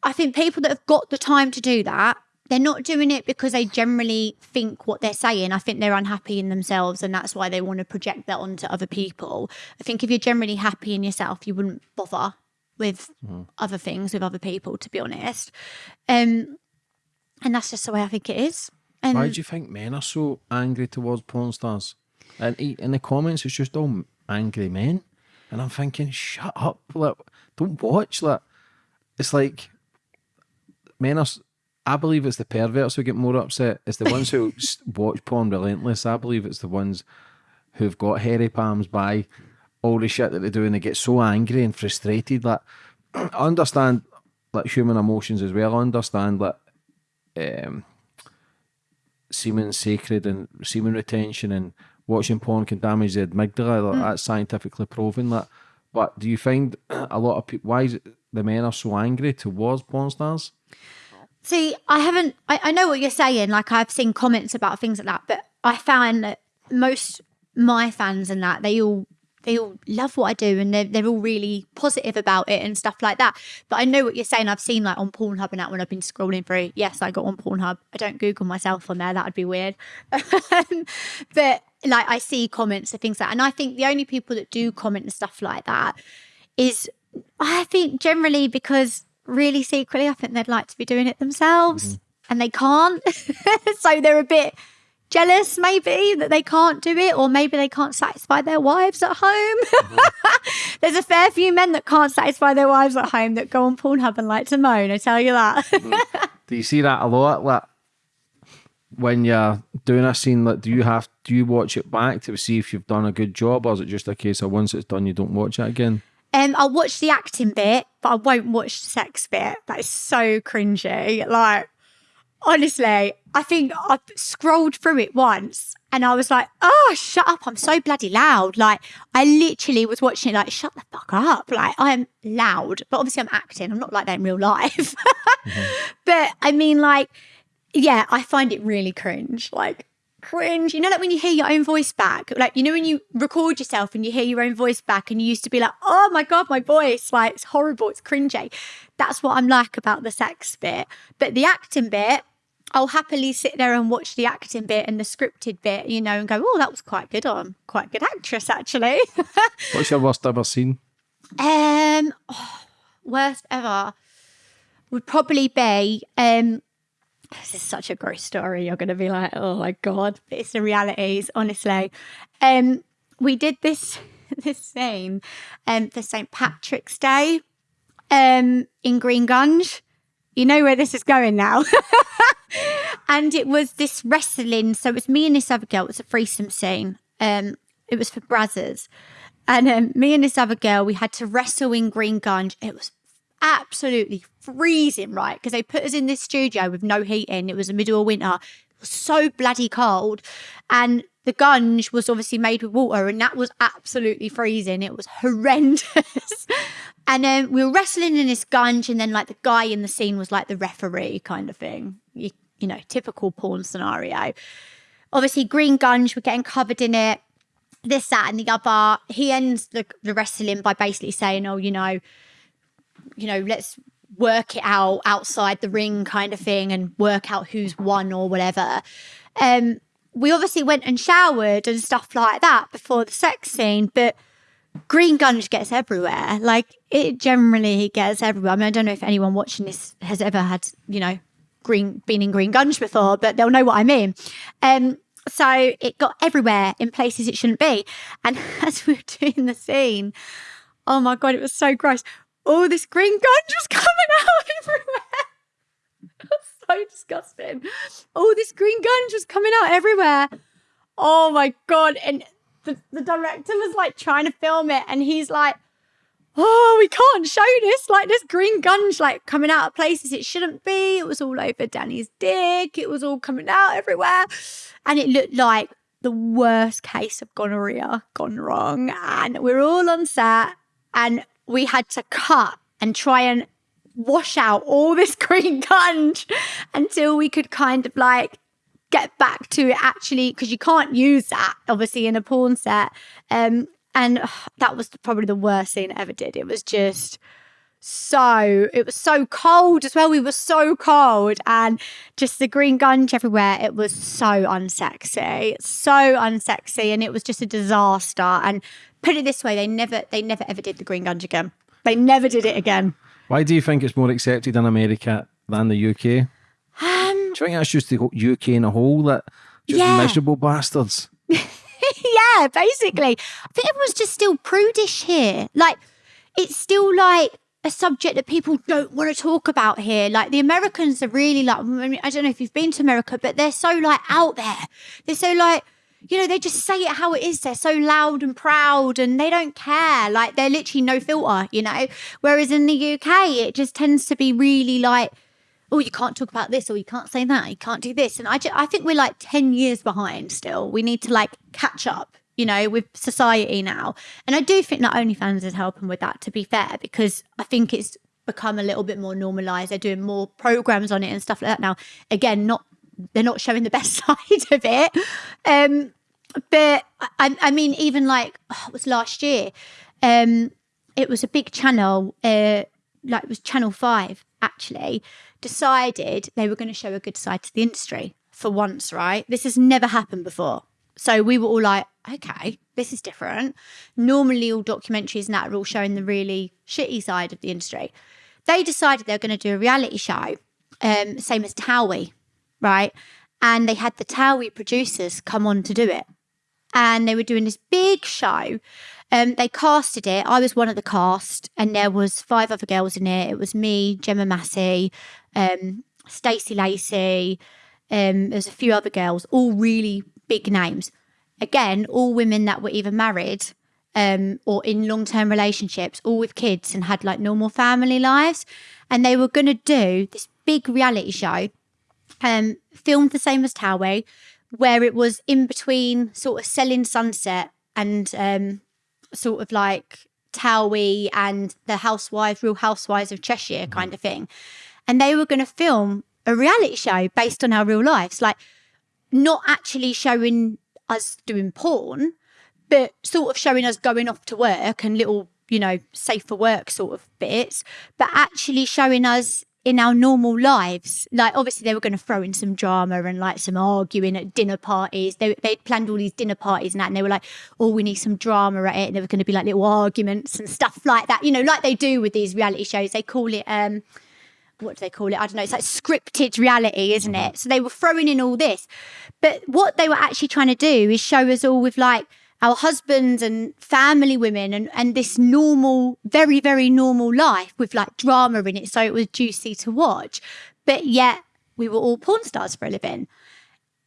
I think people that have got the time to do that, they're not doing it because they generally think what they're saying. I think they're unhappy in themselves and that's why they want to project that onto other people. I think if you're generally happy in yourself, you wouldn't bother with other things, with other people, to be honest. Um, and that's just the way I think it is. And Why do you think men are so angry towards porn stars? And he- in the comments, it's just all angry men, and I'm thinking, shut up! Like, don't watch. Like, it's like men are. I believe it's the perverts who get more upset. It's the ones who watch porn relentless. I believe it's the ones who've got hairy palms by all the shit that they do, and they get so angry and frustrated. Like, I understand like human emotions as well. I understand like um, semen sacred and semen retention and watching porn can damage the amygdala. Like, That's scientifically proven. That, but do you find a lot of people? Why is it the men are so angry towards porn stars? See, I haven't. I, I know what you're saying. Like I've seen comments about things like that, but I found that most my fans and that they all they all love what I do and they're they're all really positive about it and stuff like that. But I know what you're saying. I've seen like on Pornhub and that when I've been scrolling through. Yes, I got on Pornhub. I don't Google myself on there. That would be weird. but like I see comments and things like, that. and I think the only people that do comment and stuff like that is I think generally because really secretly, I think they'd like to be doing it themselves mm-hmm. and they can't. so they're a bit jealous, maybe, that they can't do it, or maybe they can't satisfy their wives at home. There's a fair few men that can't satisfy their wives at home that go on Pornhub and like to moan, I tell you that. Do you see that a lot? Like when you're doing a scene, like do you have do you watch it back to see if you've done a good job, or is it just a case of once it's done, you don't watch it again? Um, I'll watch the acting bit, but I won't watch the sex bit. That is so cringy. Like, honestly, I think I scrolled through it once and I was like, oh, shut up. I'm so bloody loud. Like, I literally was watching it like, shut the fuck up. Like, I'm loud, but obviously I'm acting. I'm not like that in real life. But I I mean, like, yeah, I find it really cringe. Like, cringe. You know, like when you hear your own voice back, like, you know, when you record yourself and you hear your own voice back and you used to be like, oh my God, my voice, like, it's horrible, it's cringy. That's what I'm like about the sex bit. But the acting bit, I'll happily sit there and watch the acting bit and the scripted bit, you know, and go, oh, that was quite good. I'm quite a good actress, actually. What's your worst ever scene? Um, oh, worst ever would probably be um. This is such a gross story. You're going to be like, oh my god, but it's the realities, honestly. Um, we did this this scene um for St Patrick's Day, um in Green Gunge. You know where this is going now. and it was this wrestling. So it was me and this other girl. It was a threesome scene. Um, it was for Brazzers. And um, me and this other girl, we had to wrestle in Green Gunge. It was absolutely freezing, right? Because they put us in this studio with no heating. It was the middle of winter. It was so bloody cold. And the gunge was obviously made with water, and that was absolutely freezing. It was horrendous. and then um, we were wrestling in this gunge, and then like the guy in the scene was like the referee kind of thing. You, you know, typical porn scenario. Obviously, green gunge, we're getting covered in it this, that, and the other. He ends the, the wrestling by basically saying, "Oh, you know, you know, let's work it out outside the ring, kind of thing, and work out who's won or whatever." Um, we obviously went and showered and stuff like that before the sex scene, but green gunge gets everywhere. Like it generally gets everywhere. I mean, I don't know if anyone watching this has ever had, you know, green been in green gunge before, but they'll know what I mean. Um, so it got everywhere in places it shouldn't be. And as we were doing the scene, oh my God, it was so gross. All this green gunge was coming out everywhere. so disgusting. All this green gunge was coming out everywhere. Oh my God. And the, the director was like trying to film it and he's like, oh, we can't show this. Like this green gunge, like coming out of places it shouldn't be. It was all over Danny's dick. It was all coming out everywhere. And it looked like the worst case of gonorrhea gone wrong. And we're all on set and we had to cut and try and wash out all this green gunge until we could kind of like get back to it actually because you can't use that obviously in a porn set um and uh, that was probably the worst scene I ever did. It was just so it was so cold as well. We were so cold and just the green gunge everywhere. It was so unsexy. So unsexy. And it was just a disaster. And put it this way, they never they never ever did the green gunge again. They never did it again. Why do you think it's more accepted in America than the UK? Um, do you think that's just the UK in a whole that just yeah. miserable bastards? yeah, basically. I think everyone's just still prudish here. Like, it's still like a subject that people don't want to talk about here. Like, the Americans are really like, I, mean, I don't know if you've been to America, but they're so like out there. They're so like, you know, they just say it how it is. They're so loud and proud and they don't care. Like, they're literally no filter, you know? Whereas in the UK, it just tends to be really like, oh, you can't talk about this or you can't say that, you can't do this. And I, just, I think we're like 10 years behind still. We need to like catch up, you know, with society now. And I do think that OnlyFans is helping with that, to be fair, because I think it's become a little bit more normalized. They're doing more programs on it and stuff like that now. Again, not they're not showing the best side of it. Um, but I, I mean, even like oh, it was last year, um, it was a big channel, uh, like it was Channel Five actually, decided they were going to show a good side to the industry for once, right? This has never happened before. So we were all like, okay, this is different. Normally, all documentaries and that are all showing the really shitty side of the industry. They decided they were going to do a reality show, um, same as Towie, right? And they had the Towie producers come on to do it. And they were doing this big show. Um, they casted it. I was one of the cast, and there was five other girls in it. It was me, Gemma Massey, um, Stacey Lacey. Um, there's a few other girls, all really big names. Again, all women that were either married um, or in long term relationships, all with kids and had like normal family lives. And they were going to do this big reality show, um, filmed the same as Towie, where it was in between sort of selling sunset and um, sort of like Towie and the housewives, Real Housewives of Cheshire kind of thing and they were going to film a reality show based on our real lives. Like, not actually showing us doing porn, but sort of showing us going off to work and little, you know, safe for work sort of bits, but actually showing us in our normal lives. Like, obviously, they were going to throw in some drama and like some arguing at dinner parties. They, they'd planned all these dinner parties and that, and they were like, oh, we need some drama at it. And there were going to be like little arguments and stuff like that, you know, like they do with these reality shows. They call it, um, what do they call it? I don't know. It's like scripted reality, isn't it? So they were throwing in all this. But what they were actually trying to do is show us all with like our husbands and family women and, and this normal, very, very normal life with like drama in it. So it was juicy to watch. But yet we were all porn stars for a living.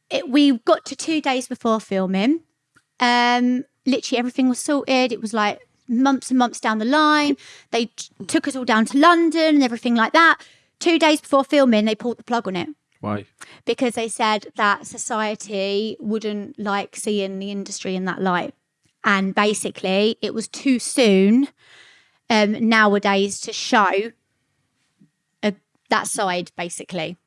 It, we got to two days before filming. Um, literally everything was sorted. It was like months and months down the line. They t- took us all down to London and everything like that. Two days before filming, they pulled the plug on it Why? because they said that society wouldn't like seeing the industry in that light. And basically, it was too soon um, nowadays to show a, that side, basically.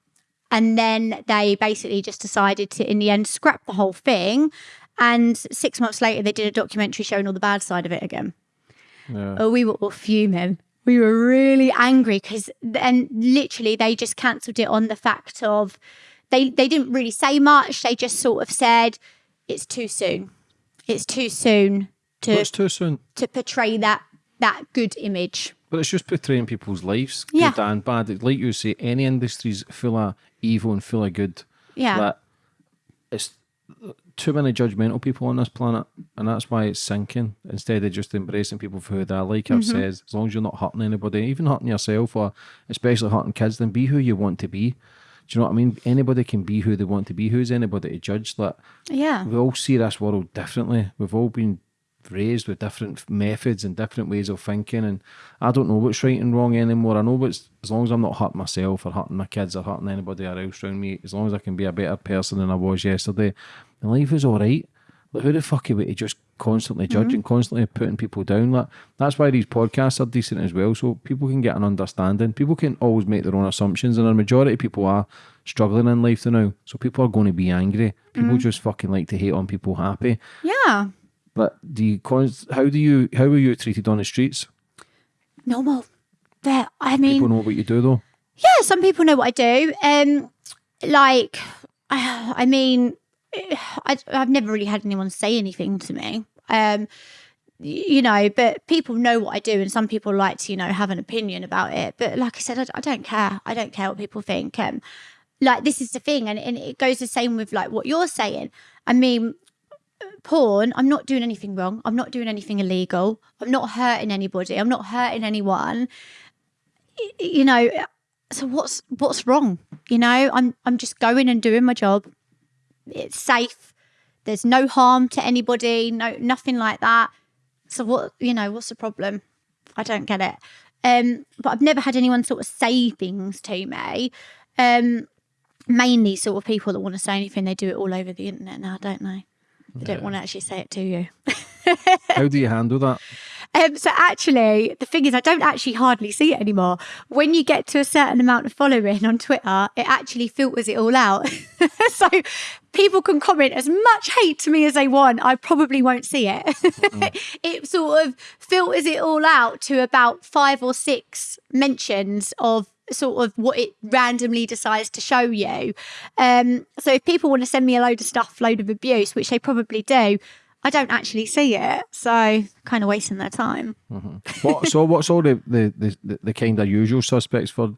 And then they basically just decided to, in the end, scrap the whole thing. And six months later, they did a documentary showing all the bad side of it again. Yeah. Oh, we were all fuming. We were really angry because then literally they just cancelled it on the fact of they they didn't really say much. They just sort of said it's too soon. It's too soon to What's too soon? to portray that that good image. But it's just portraying people's lives, Yeah. good and bad. Like you say, any industry's full of evil and full of good. Yeah. But it's too many judgmental people on this planet, and that's why it's sinking. Instead of just embracing people for who they are, like I've Mm-hmm. said, as long as you're not hurting anybody, even hurting yourself, or especially hurting kids, then be who you want to be. Do you know what I mean? Anybody can be who they want to be. Who's anybody to judge? that? Yeah. we all see this world differently. We've all been raised with different methods and different ways of thinking, and I don't know what's right and wrong anymore. I know what's as long as I'm not hurting myself or hurting my kids or hurting anybody else around me. As long as I can be a better person than I was yesterday, then life is all right. Like who the fuck are we to just constantly judging, and constantly putting people down? Like that's why these podcasts are decent as well, so people can get an understanding. People can always make their own assumptions, and a majority of people are struggling in life to now. So people are going to be angry. People just fucking like to hate on people happy. Yeah. But do you, how do you, how were you treated on the streets? Normal. But I mean People know what you do though. Yeah, some people know what I do. Um, like, I, I mean, I, I've never really had anyone say anything to me. Um, you know, but people know what I do, and some people like to, you know, have an opinion about it. But like I said, I, I don't care. I don't care what people think. Um, like this is the thing, and, and it goes the same with like what you're saying. I mean, porn, I'm not doing anything wrong. I'm not doing anything illegal. I'm not hurting anybody. I'm not hurting anyone. You know, so what's what's wrong? You know, I'm I'm just going and doing my job. It's safe. There's no harm to anybody. No, nothing like that. So what? You know, what's the problem? I don't get it. Um, but I've never had anyone sort of say things to me. Um, mainly sort of people that want to say anything. They do it all over the internet now, don't they? They don't want to actually say it to you. How do you handle that? Um, so actually, the thing is, I don't actually hardly see it anymore. When you get to a certain amount of following on Twitter, it actually filters it all out. so people can comment as much hate to me as they want. I probably won't see it. it sort of filters it all out to about five or six mentions of sort of what it randomly decides to show you. Um, so if people want to send me a load of stuff, load of abuse, which they probably do, I don't actually see it. So kind of wasting their time. What, so what's all the, the, the, the kind of usual suspects for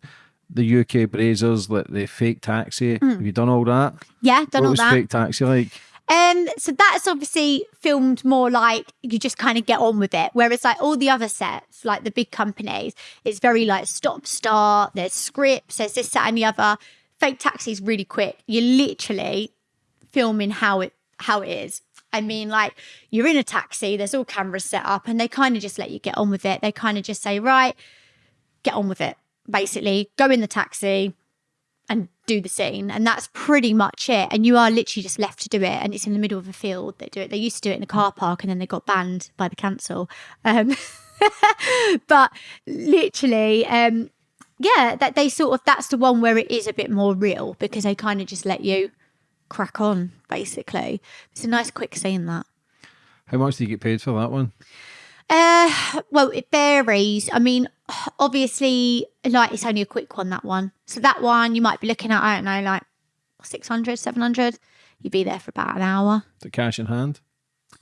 the UK Brazzers, like the fake taxi? Have you done all that? Yeah, done what all was that. fake taxi like? Um, so that's obviously filmed more like you just kind of get on with it. Whereas like all the other sets, like the big companies, it's very like stop start. There's scripts. There's this, that, and the other. Fake taxi is really quick. You're literally filming how it how it is. I mean, like you're in a taxi. There's all cameras set up, and they kind of just let you get on with it. They kind of just say, right, get on with it. Basically, go in the taxi and do the scene and that's pretty much it and you are literally just left to do it and it's in the middle of a field they do it they used to do it in a car park and then they got banned by the council um, but literally um, yeah, that they sort of that's the one where it is a bit more real because they kind of just let you crack on. Basically, it's a nice quick scene that. How much do you get paid for that one? Uh, well, it varies. I mean, obviously, like it's only a quick one, that one. So that one you might be looking at, I don't know, like 600, 700. You'd be there for about an hour. The cash in hand?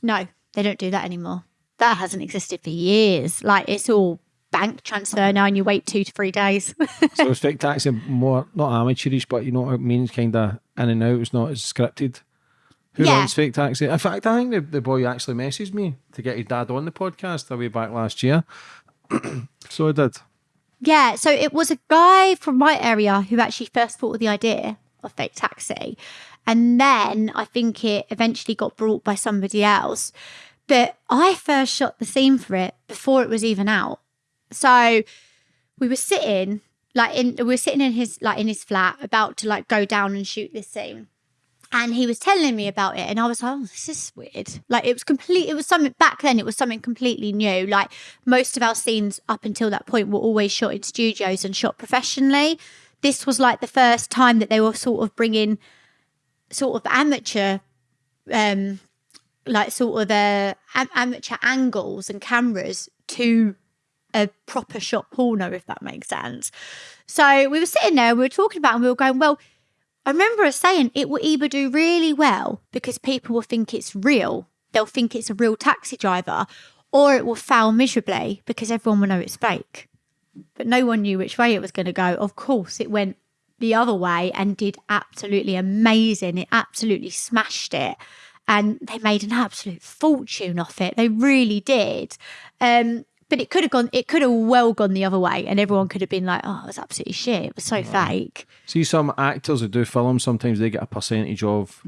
No, they don't do that anymore. That hasn't existed for years. Like it's all bank transfer now and you wait two to three days. so it's fake taxi more, not amateurish, but you know what it means, kind of in and out. It's not as scripted. Who Yeah. runs Fake Taxi? In fact, I think the, the boy actually messaged me to get his dad on the podcast way back last year. so I did. Yeah, so it was a guy from my area who actually first thought of the idea of fake taxi. And then I think it eventually got brought by somebody else. But I first shot the scene for it before it was even out. So we were sitting like in we were sitting in his like in his flat about to like go down and shoot this scene. And he was telling me about it, and I was like, "Oh, this is weird." Like it was complete. It was something back then. It was something completely new. Like most of our scenes up until that point were always shot in studios and shot professionally. This was like the first time that they were sort of bringing sort of amateur, um, like sort of uh, am- amateur angles and cameras to a proper shot porno, if that makes sense. So we were sitting there, we were talking about, and we were going, well. I remember us saying it will either do really well because people will think it's real, they'll think it's a real taxi driver, or it will fail miserably because everyone will know it's fake. But no one knew which way it was going to go. Of course, it went the other way and did absolutely amazing. It absolutely smashed it. And they made an absolute fortune off it. They really did. Um, but it could have gone, it could have well gone the other way, and everyone could have been like, oh, it was absolutely shit. It was so fake. See, some actors who do film, sometimes they get a percentage of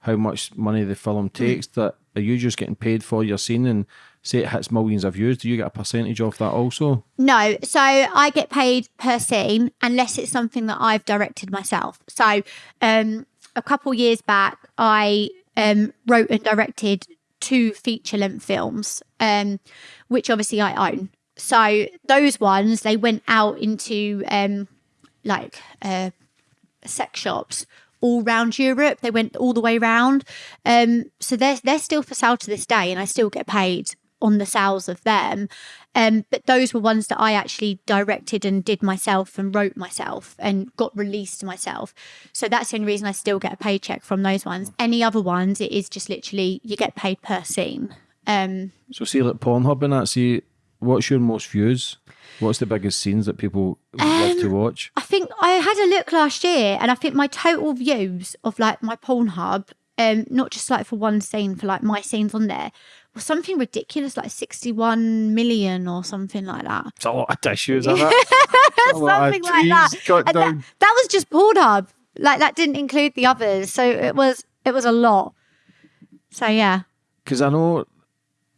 how much money the film takes. That are you just getting paid for your scene and say it hits millions of views? Do you get a percentage of that also? No, so I get paid per scene unless it's something that I've directed myself. So um, a couple years back, I um, wrote and directed two feature length films, um, which obviously I own. So those ones they went out into um, like uh, sex shops all round Europe. They went all the way round. Um, so they're they're still for sale to this day, and I still get paid on the sales of them. Um, but those were ones that I actually directed and did myself and wrote myself and got released myself. So that's the only reason I still get a paycheck from those ones. Any other ones, it is just literally you get paid per scene. Um, So see, like Pornhub and that. See, what's your most views? What's the biggest scenes that people love to watch? I think I had a look last year, and I think my total views of like my Pornhub, um, not just like for one scene, for like my scenes on there, something ridiculous, like sixty-one million or something like that. It's a lot of tissues, isn't it? A lot of something like that. trees cut And that, that was just Pornhub. Like that didn't include the others, so it was it was a lot. So yeah, Because I know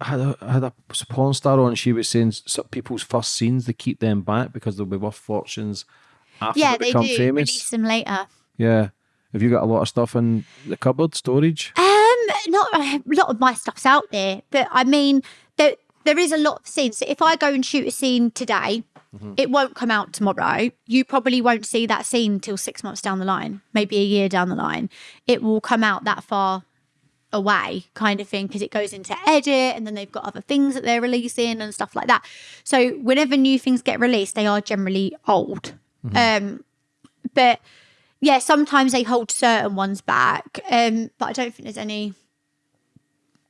I had a, I had a porn star on. She was saying some people's first scenes they keep them back because they'll be worth fortunes after yeah, they they become do famous. release them later. Yeah. Have you got a lot of stuff in the cupboard storage? Um, not a lot of my stuff's out there, but I mean, there there is a lot of scenes. So if I go and shoot a scene today, it won't come out tomorrow. You probably won't see that scene till six months down the line, maybe a year down the line. It will come out that far away, kind of thing, because it goes into edit, and then they've got other things that they're releasing and stuff like that. So whenever new things get released, they are generally old. Um, but yeah, sometimes they hold certain ones back. Um, but I don't think there's any,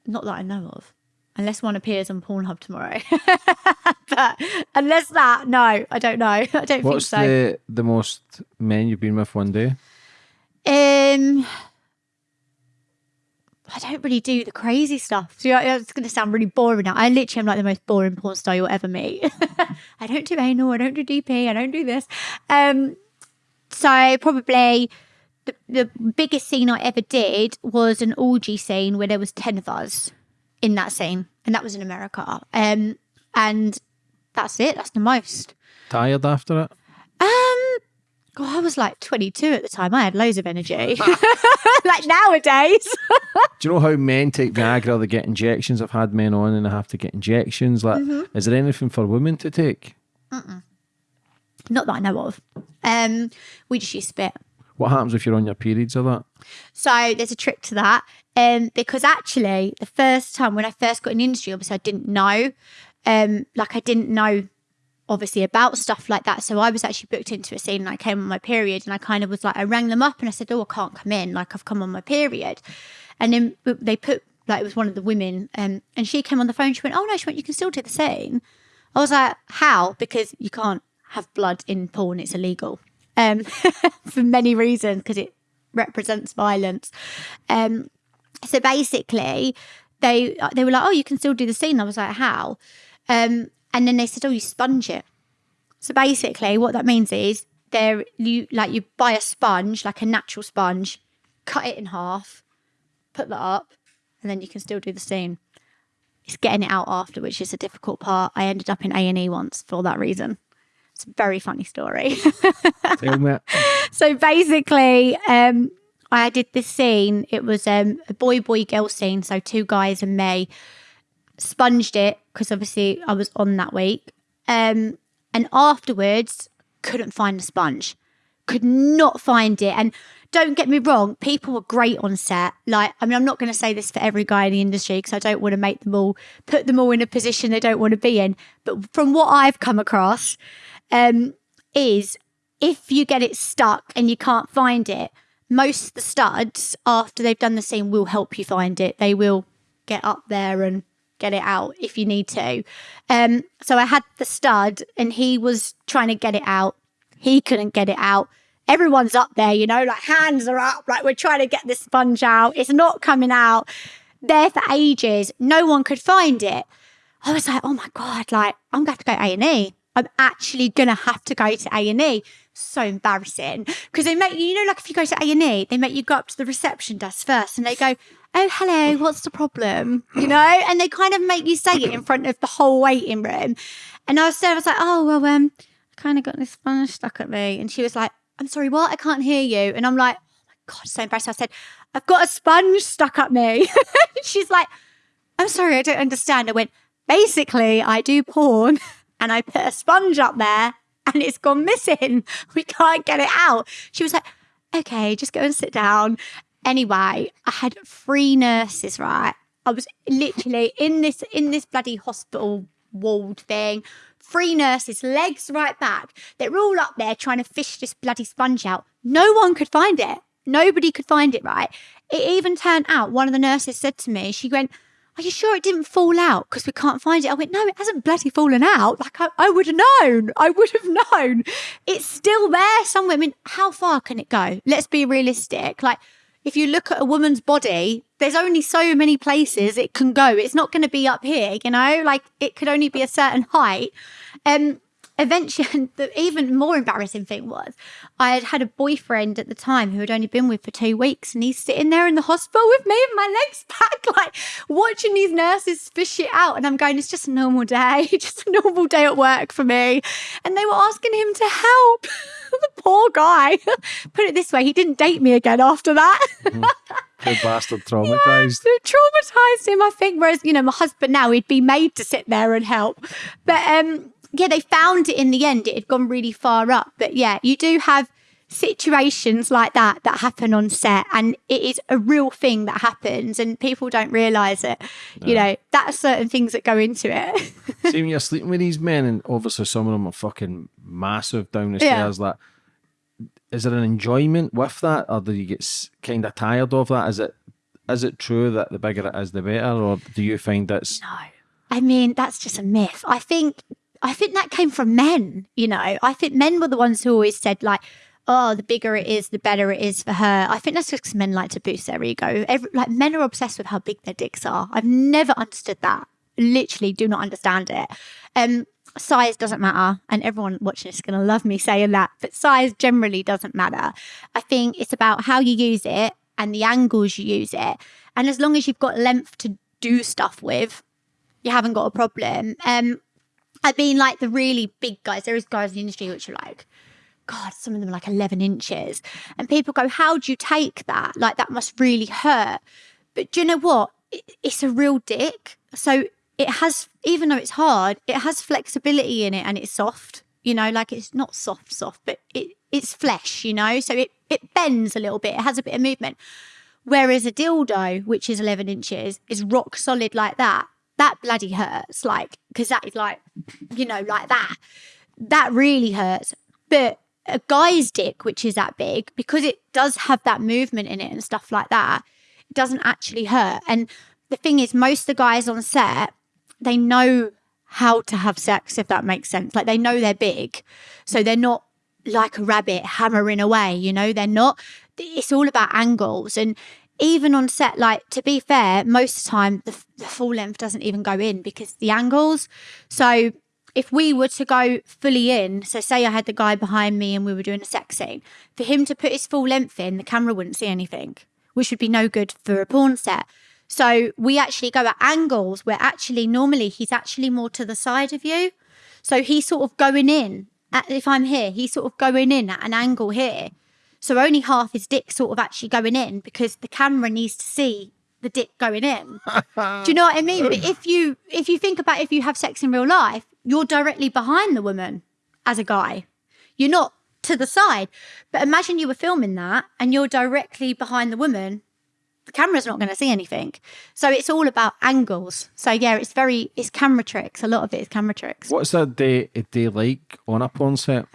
not that I know of, unless one appears on Pornhub tomorrow. but unless that, no, I don't know. I don't What's think so. the the most men you've been with one day? Um, I don't really do the crazy stuff. So yeah, it's going to sound really boring now. I literally am like the most boring porn star you'll ever meet. I don't do anal. I don't do DP. I don't do this. Um, so probably the, the biggest scene I ever did was an orgy scene where there was 10 of us in that scene. And that was in America. Um, and that's it. That's the most. Tired after it? Um, God, I was like 22 at the time. I had loads of energy. like nowadays. Do you know how men take Viagra? They get injections. I've had men on and they have to get injections. Like, Mm-hmm. is there anything for women to take? Not that I know of. Um, we just use spit. What happens if you're on your periods or that? So there's a trick to that. Um, because actually, the first time when I first got in the industry, obviously I didn't know. Um, like I didn't know obviously about stuff like that. So I was actually booked into a scene and I came on my period and I kind of was like, I rang them up and I said, Oh, I can't come in. Like I've come on my period. And then they put, like, it was one of the women um, and she came on the phone. She went, Oh, no, she went, You can still do the scene. I was like, How? Because you can't have blood in porn, it's illegal um, for many reasons because it represents violence. Um, so basically, they they were like, "Oh, you can still do the scene." I was like, "How?" Um, and then they said, "Oh, you sponge it." So basically, what that means is there you like you buy a sponge, like a natural sponge, cut it in half, put that up, and then you can still do the scene. It's getting it out after, which is a difficult part. I ended up in A and E once for that reason. It's a very funny story. So basically, um, I did this scene. It was um, a boy boy girl scene. So two guys and me sponged it because obviously I was on that week. Um, and afterwards, couldn't find the sponge. Could not find it. And don't get me wrong, people were great on set. Like, I mean, I'm not going to say this for every guy in the industry because I don't want to make them all put them all in a position they don't want to be in. But from what I've come across, um, is if you get it stuck and you can't find it, most the studs, after they've done the scene, will help you find it. They will get up there and get it out if you need to. Um, so I had the stud and he was trying to get it out. He couldn't get it out. Everyone's up there, you know, like hands are up, like we're trying to get this sponge out. It's not coming out. There for ages. No one could find it. I was like, oh my God, like I'm going to go A&E. I'm actually gonna have to go to A and E. So embarrassing because they make you know like if you go to A and E, they make you go up to the reception desk first and they go, "Oh, hello, what's the problem?" You know, and they kind of make you say it in front of the whole waiting room. And I was there, I was like, "Oh well, um, I kind of got this sponge stuck at me," and she was like, "I'm sorry, what? I can't hear you." And I'm like, "Oh my god, so embarrassed." I said, "I've got a sponge stuck up me." She's like, "I'm sorry, I don't understand." I went, "Basically, I do porn." and I put a sponge up there and it's gone missing. We can't get it out. She was like, okay, just go and sit down. Anyway, I had three nurses, right? I was literally in this in this bloody hospital walled thing. Three nurses, legs right back. They're all up there trying to fish this bloody sponge out. No one could find it. Nobody could find it, right? It even turned out one of the nurses said to me, she went, are you sure it didn't fall out because we can't find it? I went, no, it hasn't bloody fallen out. Like I, I would have known. I would have known. It's still there somewhere. I mean, how far can it go? Let's be realistic. Like if you look at a woman's body, there's only so many places it can go. It's not going to be up here, you know, like it could only be a certain height. Um, eventually, the even more embarrassing thing was I had had a boyfriend at the time who had only been with for two weeks, and he's sitting there in the hospital with me with my legs back, like watching these nurses fish it out. And I'm going, it's just a normal day, just a normal day at work for me. And they were asking him to help. the poor guy. Put it this way, he didn't date me again after that. mm. Good bastard traumatized. Yeah, traumatized him, I think. Whereas, you know, my husband now, he'd be made to sit there and help. But um, yeah, they found it in the end. It had gone really far up. But yeah, you do have situations like that that happen on set and it is a real thing that happens and people don't realize it you know that's certain things that go into it see when you're sleeping with these men and obviously some of them are fucking massive down the stairs yeah. like is there an enjoyment with that or do you get kind of tired of that is it is it true that the bigger it is the better or do you find that's no I mean, that's just a myth. I think I think that came from men, you know. I think men were the ones who always said, like, oh, the bigger it is, the better it is for her. I think that's because men like to boost their ego. Every, like, men are obsessed with how big their dicks are. I've never understood that. Literally, do not understand it. Um, size doesn't matter, and everyone watching is going to love me saying that, but size generally doesn't matter. I think it's about how you use it and the angles you use it. And as long as you've got length to do stuff with, you haven't got a problem. Um, I mean, like the really big guys. There is guys in the industry which are like, God, some of them are like 11 inches. And people go, How do you take that? Like, that must really hurt. But do you know what? It's a real dick. So it has, even though it's hard, it has flexibility in it and it's soft. You know, like it's not soft, soft, but it it's flesh. You know, so it it bends a little bit. It has a bit of movement. Whereas a dildo, which is 11 inches, is rock solid like that. That bloody hurts, like because that is like, you know, like that. That really hurts. But a guy's dick, which is that big, because it does have that movement in it and stuff like that, it doesn't actually hurt. And the thing is, most of the guys on set, they know how to have sex, if that makes sense. Like they know they're big. So they're not like a rabbit hammering away, you know, they're not. It's all about angles. And even on set, like to be fair, most of the time the, the full length doesn't even go in because the angles. So if we were to go fully in, so say I had the guy behind me and we were doing a sex scene, for him to put his full length in, the camera wouldn't see anything, which would be no good for a porn set. So we actually go at angles where actually normally he's actually more to the side of you. So he's sort of going in. At, if I'm here, he's sort of going in at an angle here. So only half his dick sort of actually going in because the camera needs to see the dick going in. Do you know what I mean? But if you if you think about if you have sex in real life, you're directly behind the woman as a guy. You're not to the side. But imagine you were filming that and you're directly behind the woman. The camera's not going to see anything. So it's all about angles. So yeah, it's very it's camera tricks. A lot of it is camera tricks. What's a day a day like on a porn set?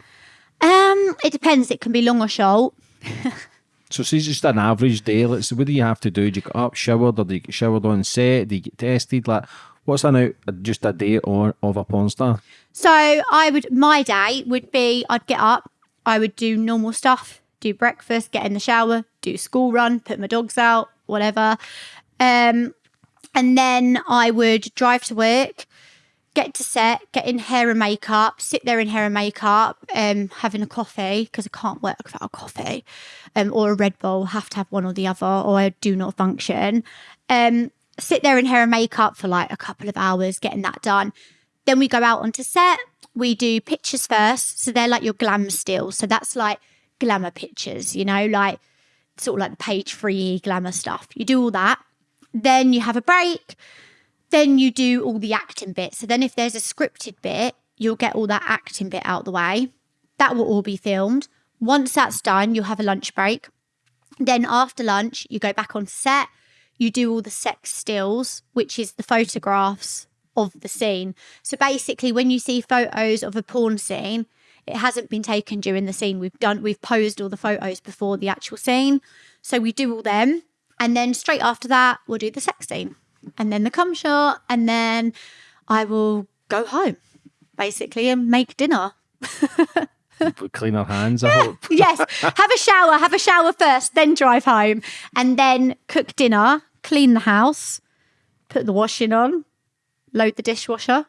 Um, it depends. It can be long or short. So see just an average day. Let's what do you have to do? Do you get up, showered, or do you get showered on set? Do you get tested? Like what's an out just a day on of a porn star? So I would my day would be I'd get up, I would do normal stuff, do breakfast, get in the shower, do school run, put my dogs out, whatever. Um, and then I would drive to work, get to set, get in hair and makeup, sit there in hair and makeup, um, having a coffee because I can't work without a coffee, um, or a Red Bull. Have to have one or the other, or I do not function. Um, sit there in hair and makeup for like a couple of hours, getting that done. Then we go out onto set. We do pictures first, so they're like your glam stills. So that's like glamour pictures, you know, like sort of like the page three glamour stuff. You do all that. Then you have a break. Then you do all the acting bit. So then if there's a scripted bit, you'll get all that acting bit out the way. That will all be filmed. Once that's done, you'll have a lunch break. Then after lunch, you go back on set. You do all the sex stills, which is the photographs of the scene. So basically, when you see photos of a porn scene, it hasn't been taken during the scene. We've done we've posed all the photos before the actual scene. So we do all them. And then straight after that, we'll do the sex scene. And then the cum shot. And then I will go home, basically, and make dinner. Clean our hands, I hope. yes. Have a shower, have a shower first, then drive home. And then cook dinner, clean the house, put the washing on, load the dishwasher.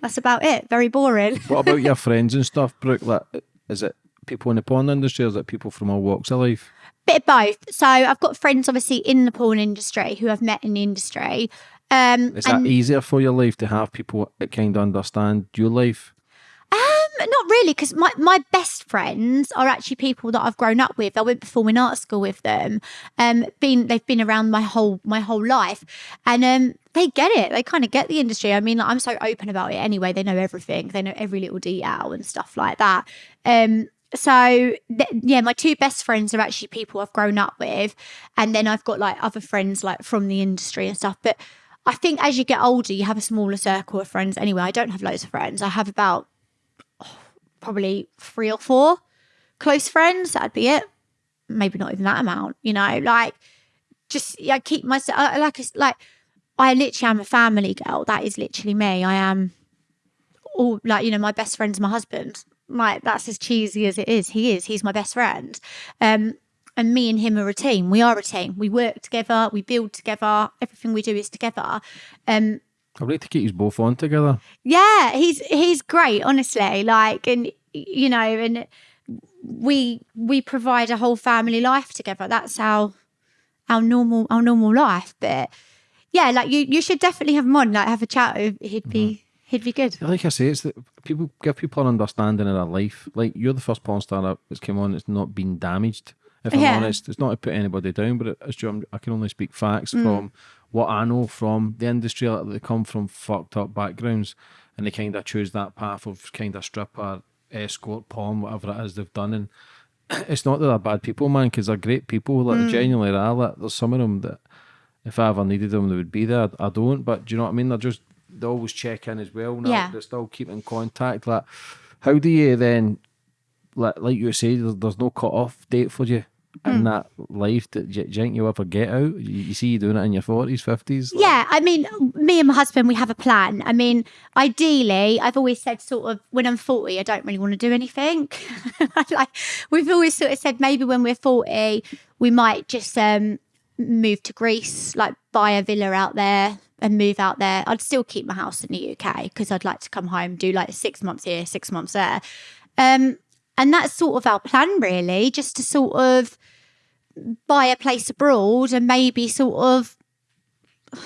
That's about it. Very boring. What about your friends and stuff, Brooke? Like, is it people in the porn industry or is it people from all walks of life? Bit of both. So I've got friends obviously in the porn industry who I've met in the industry. Um, Is that and, easier for your life to have people that kind of understand your life? um, not really, because my, my best friends are actually people that I've grown up with. I went performing art school with them. Um, been they've been around my whole my whole life, and um, they get it. They kind of get the industry. I mean, like, I'm so open about it anyway. They know everything. They know every little detail and stuff like that. Um, so th- yeah, my two best friends are actually people I've grown up with, and then I've got like other friends like from the industry and stuff. But I think as you get older, you have a smaller circle of friends. Anyway, I don't have loads of friends. I have about oh, probably three or four close friends. That'd be it. Maybe not even that amount. You know, like just I keep myself like like I literally am a family girl. That is literally me. I am all like you know my best friend's my husband. Like that's as cheesy as it is. He is. He's my best friend. Um, and me and him are a team. We are a team. We work together. We build together. Everything we do is together. Um, I'd like to keep you both on together. yeah, he's he's great, honestly. Like, and you know, and we we provide a whole family life together. That's our our normal our normal life. But yeah, like you you should definitely have him on. Like, have a chat. He'd be he'd be good. Like I say, it's that people give people an understanding of their life. Like you're the first porn star that's come on that's not been damaged. If I'm Yeah. honest, it's not to put anybody down, but it's true. I'm- can only speak facts from what I know from the industry. Like they come from fucked up backgrounds, and they kind of choose that path of kind of stripper escort porn, whatever it is they've done, and it's not that they're bad people, man, because they're great people. Like Mm. genuinely are. Like, there's some of them that if I ever needed them, they would be there. I don't, but do you know what I mean? They're just they always check in as well. Now. Yeah. They still keep in contact. Like, how do you then, like, like you say, there's, there's no cut off date for you Hmm. in that life. That do you, you think you'll ever get out? You, you see you doing it in your forties, fifties. Yeah, I mean, me and my husband, we have a plan. I mean, ideally, I've always said sort of when I'm 40, I don't really want to do anything. like we've always sort of said maybe when we're 40, we might just um move to Greece, like buy a villa out there and move out there. I'd still keep my house in the UK because I'd like to come home, do like six months here, six months there. Um, and that's sort of our plan, really, just to sort of buy a place abroad and maybe sort of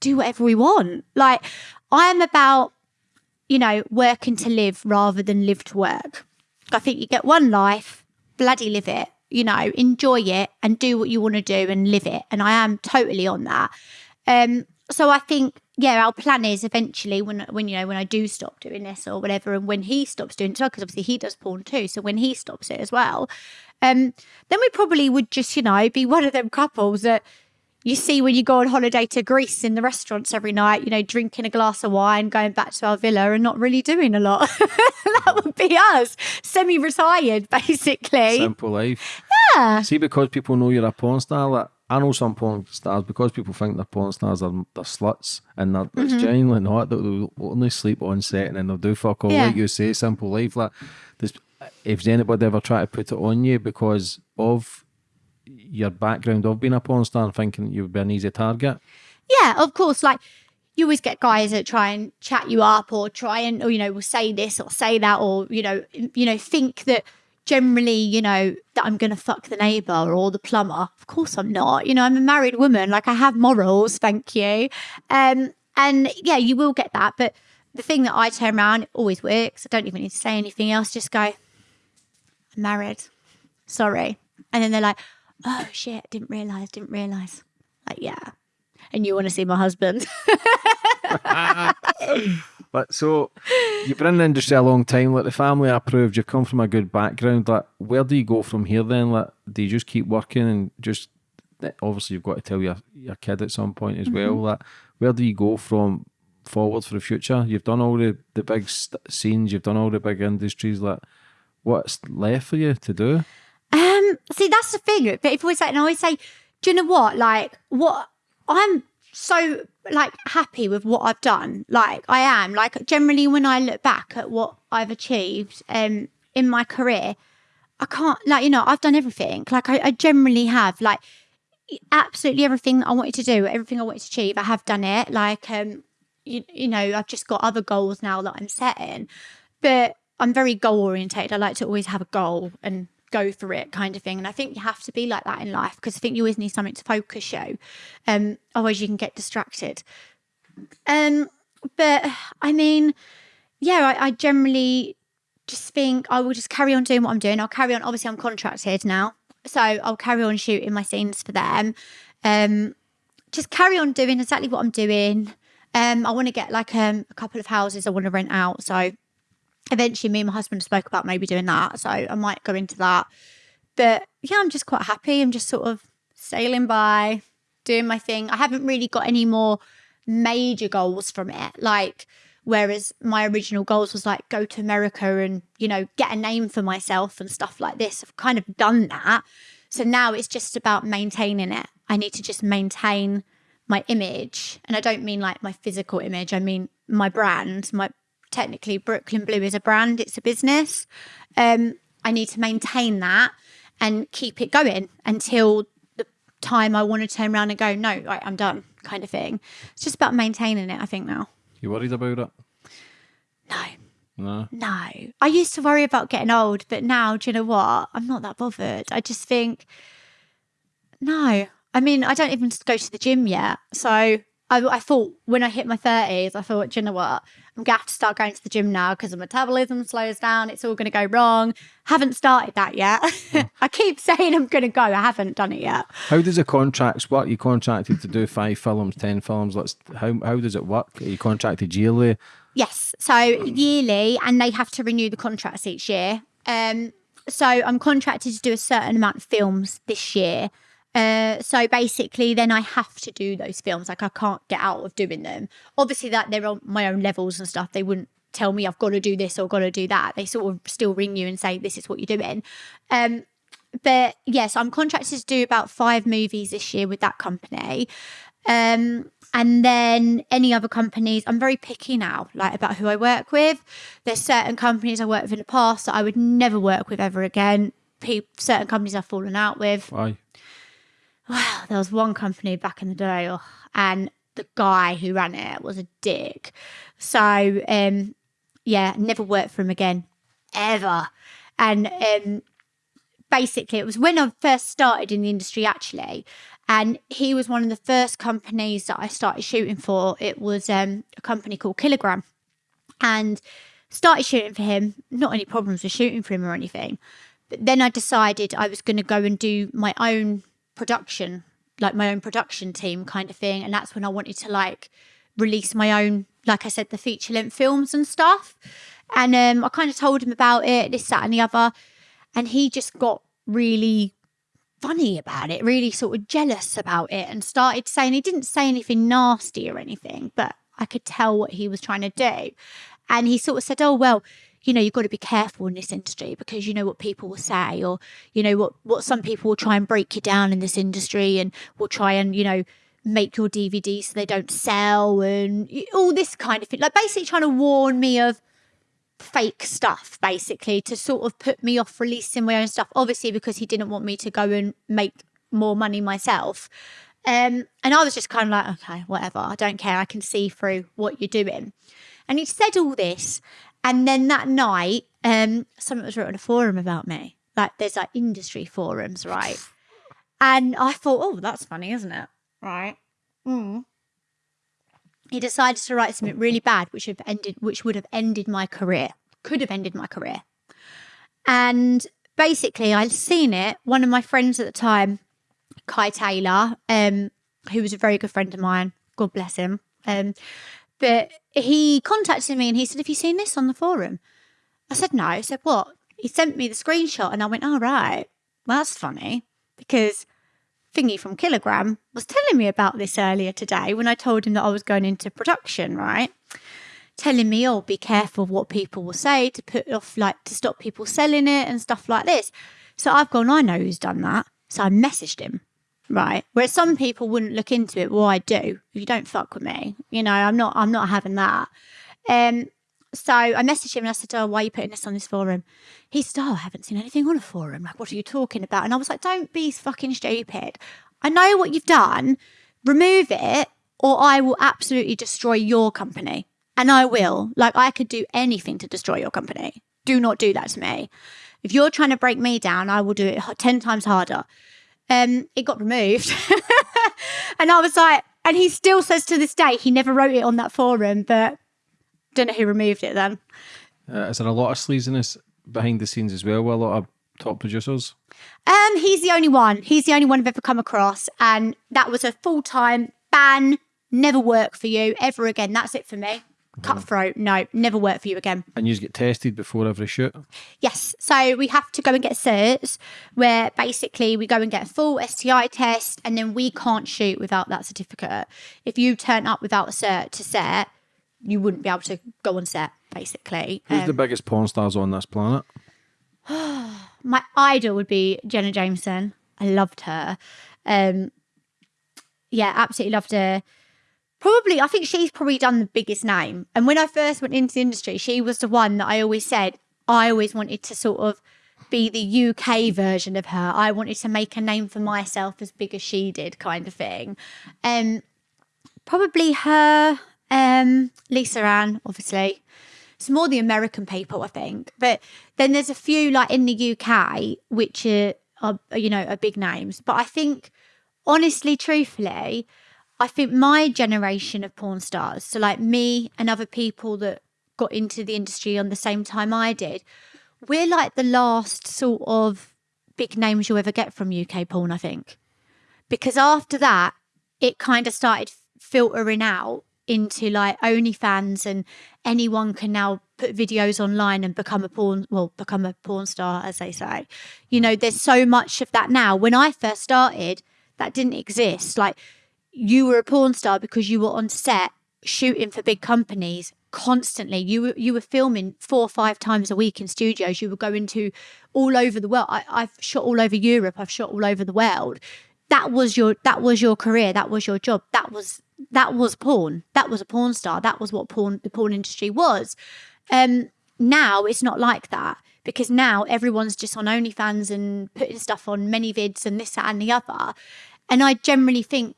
do whatever we want. Like, I am about, you know, working to live rather than live to work. I think you get one life, bloody live it, you know, enjoy it and do what you want to do and live it. And I am totally on that. Um, so I think, yeah, our plan is eventually when, when you know, when I do stop doing this or whatever, and when he stops doing it, because obviously he does porn too. So when he stops it as well, um, then we probably would just, you know, be one of them couples that you see when you go on holiday to Greece in the restaurants every night, you know, drinking a glass of wine, going back to our villa and not really doing a lot. that would be us, semi retired, basically. Simple life. yeah. See, because people know you're a porn star, like I know some porn stars because people think they're porn stars, they're, they're sluts, and they're, it's Mm-hmm. genuinely not. They'll, only sleep on set and then they'll do fuck all, Yeah. like you say, simple life. Like, there's, if anybody ever try to put it on you because of your background of being a porn star and thinking you would be an easy target, Yeah, of course. Like you always get guys that try and chat you up or try and, or, you know, will say this or say that or, you know, you know, think that generally, you know, that I'm going to fuck the neighbor or the plumber. Of course I'm not. You know, I'm a married woman. Like I have morals, thank you. Um, and yeah, you will get that. But the thing that I turn around, it always works. I don't even need to say anything else. Just go, I'm married. Sorry. And then they're like, oh shit, didn't realize, didn't realize. Like, yeah. And you want to see my husband. But so you've been in the industry a long time. Like the family approved. You've come from a good background. Like where do you go from here? Then, like do you just keep working and just obviously you've got to tell your your kid at some point as well. Like where do you go from forward for the future? You've done all the the big st- scenes. You've done all the big industries. Like what's left for you to do? Um, see, that's the thing. But if we say, and I always say, do you know what? Like, what I'm so like happy with what I've done. Like, I am. Like, generally, when I look back at what I've achieved, um, in my career, I can't like you know I've done everything. Like, I, I generally have like absolutely everything I wanted to do, everything I wanted to achieve. I have done it. Like, um, you, you know, I've just got other goals now that I'm setting, but I'm very goal orientated. I like to always have a goal and go for it kind of thing. And I think you have to be like that in life because I think you always need something to focus you. Um, otherwise you can get distracted. Um, but I mean, yeah, I, I generally just think I will just carry on doing what I'm doing. I'll carry on. Obviously, I'm contracted now, so I'll carry on shooting my scenes for them. Um, just carry on doing exactly what I'm doing. Um, I want to get like um, a couple of houses I want to rent out. So eventually, me and my husband spoke about maybe doing that. So I might go into that. But yeah, I'm just quite happy. I'm just sort of sailing by, doing my thing. I haven't really got any more major goals from it. Like, whereas my original goals was like go to America and, you know, get a name for myself and stuff like this. I've kind of done that. So now it's just about maintaining it. I need to just maintain my image. And I don't mean like my physical image, I mean my brand. My technically Brooklyn Blue is a brand, it's a business. Um, I need to maintain that and keep it going until the time I want to turn around and go, no, right, I'm done, kind of thing. It's just about maintaining it, I think now. You worried about it? No, No. no. I used to worry about getting old, but now, do you know what? I'm not that bothered. I just think, no. I mean, I don't even go to the gym yet. So I, I thought when I hit my 30s, I thought, do you know what? I'm going to have to start going to the gym now because the metabolism slows down. It's all going to go wrong. Haven't started that yet. I keep saying I'm going to go. I haven't done it yet. How does the contracts work? You contracted to do five films, ten films. Let's how how does it work? Are you contracted yearly? Yes. So yearly, and they have to renew the contracts each year. Um, so I'm contracted to do a certain amount of films this year. Uh, so basically, then I have to do those films. Like I can't get out of doing them. Obviously, that they're on my own levels and stuff. They wouldn't tell me I've got to do this or got to do that. They sort of still ring you and say this is what you're doing. Um, but yes, I'm contracted to do about five movies this year with that company. Um, and then any other companies, I'm very picky now, like about who I work with. There's certain companies I worked with in the past that I would never work with ever again. Pe- certain companies I've fallen out with. Why? Well, there was one company back in the day, oh, and the guy who ran it was a dick. So, um, yeah, never worked for him again, ever. And um, basically, it was when I first started in the industry, actually. And he was one of the first companies that I started shooting for. It was um, a company called Killergram. And started shooting for him, not any problems with shooting for him or anything. But then I decided I was going to go and do my own production, like my own production team kind of thing. And that's when I wanted to like release my own, like I said, the feature length films and stuff. And um, I kind of told him about it, this, that, and the other. And he just got really funny about it, really sort of jealous about it, and started saying he didn't say anything nasty or anything, but I could tell what he was trying to do. And he sort of said, Oh, well, you know, you've got to be careful in this industry because you know what people will say, or you know what what some people will try and break you down in this industry, and will try and you know make your DVD so they don't sell, and all this kind of thing. Like basically trying to warn me of fake stuff, basically to sort of put me off releasing my own stuff. Obviously, because he didn't want me to go and make more money myself. Um, and I was just kind of like, okay, whatever. I don't care. I can see through what you're doing. And he said all this, and then that night, um, something was written on a forum about me. Like there's like industry forums, right? And I thought, oh, that's funny, isn't it? Right. Mm. He decided to write something really bad, which have ended, which would have ended my career, could have ended my career. And basically, I'd seen it. One of my friends at the time, Kai Taylor, um, who was a very good friend of mine, God bless him. Um, but he contacted me and he said, Have you seen this on the forum? I said, No. He said, What? He sent me the screenshot and I went, All right, well, that's funny because Thingy from Killergram was telling me about this earlier today when I told him that I was going into production, right? Telling me, oh, be careful what people will say to put off, like to stop people selling it and stuff like this. So I've gone, I know who's done that. So I messaged him right? Whereas some people wouldn't look into it. Well, I do. You don't fuck with me, you know, I'm not. I'm not having that. Um. So I messaged him and I said, "Oh, why are you putting this on this forum?" He said, "Oh, I haven't seen anything on a forum. Like, what are you talking about?" And I was like, "Don't be fucking stupid. I know what you've done. Remove it, or I will absolutely destroy your company." And I will. Like, I could do anything to destroy your company. Do not do that to me. If you're trying to break me down, I will do it 10 times harder um, it got removed. and I was like, and he still says to this day, he never wrote it on that forum, but don't know who removed it then. Uh, is there a lot of sleaziness behind the scenes as well with a lot of top producers? Um, he's the only one. He's the only one I've ever come across, and that was a full time ban. Never work for you ever again. That's it for me cutthroat. No, never work for you again. And you get tested before every shoot? Yes. So we have to go and get certs where basically we go and get a full STI test and then we can't shoot without that certificate. If you turn up without a cert to set, you wouldn't be able to go on set, basically. Who's um, the biggest porn stars on this planet? my idol would be Jenna Jameson. I loved her. Um, yeah, absolutely loved her probably I think she's probably done the biggest name. And when I first went into the industry, she was the one that I always said I always wanted to sort of be the UK version of her. I wanted to make a name for myself as big as she did, kind of thing. Um, probably her, um, Lisa Ann, obviously. It's more the American people, I think. But then there's a few like in the UK which are, are you know are big names. But I think honestly, truthfully, I think my generation of porn stars, so like me and other people that got into the industry on the same time I did, we're like the last sort of big names you'll ever get from UK porn, I think. Because after that, it kind of started filtering out into like OnlyFans and anyone can now put videos online and become a porn well become a porn star as they say. You know there's so much of that now. When i first started that didn't exist. Like you were a porn star because you were on set shooting for big companies constantly. You were you were filming four or five times a week in studios. You were going to all over the world. I, i've shot all over europe. I've shot all over the world. That was your that was your career. That was your job. That was that was porn. That was a porn star. That was what porn the porn industry was. Um now it's not like that because now everyone's just on OnlyFans and putting stuff on ManyVids and this that and the other. And I generally think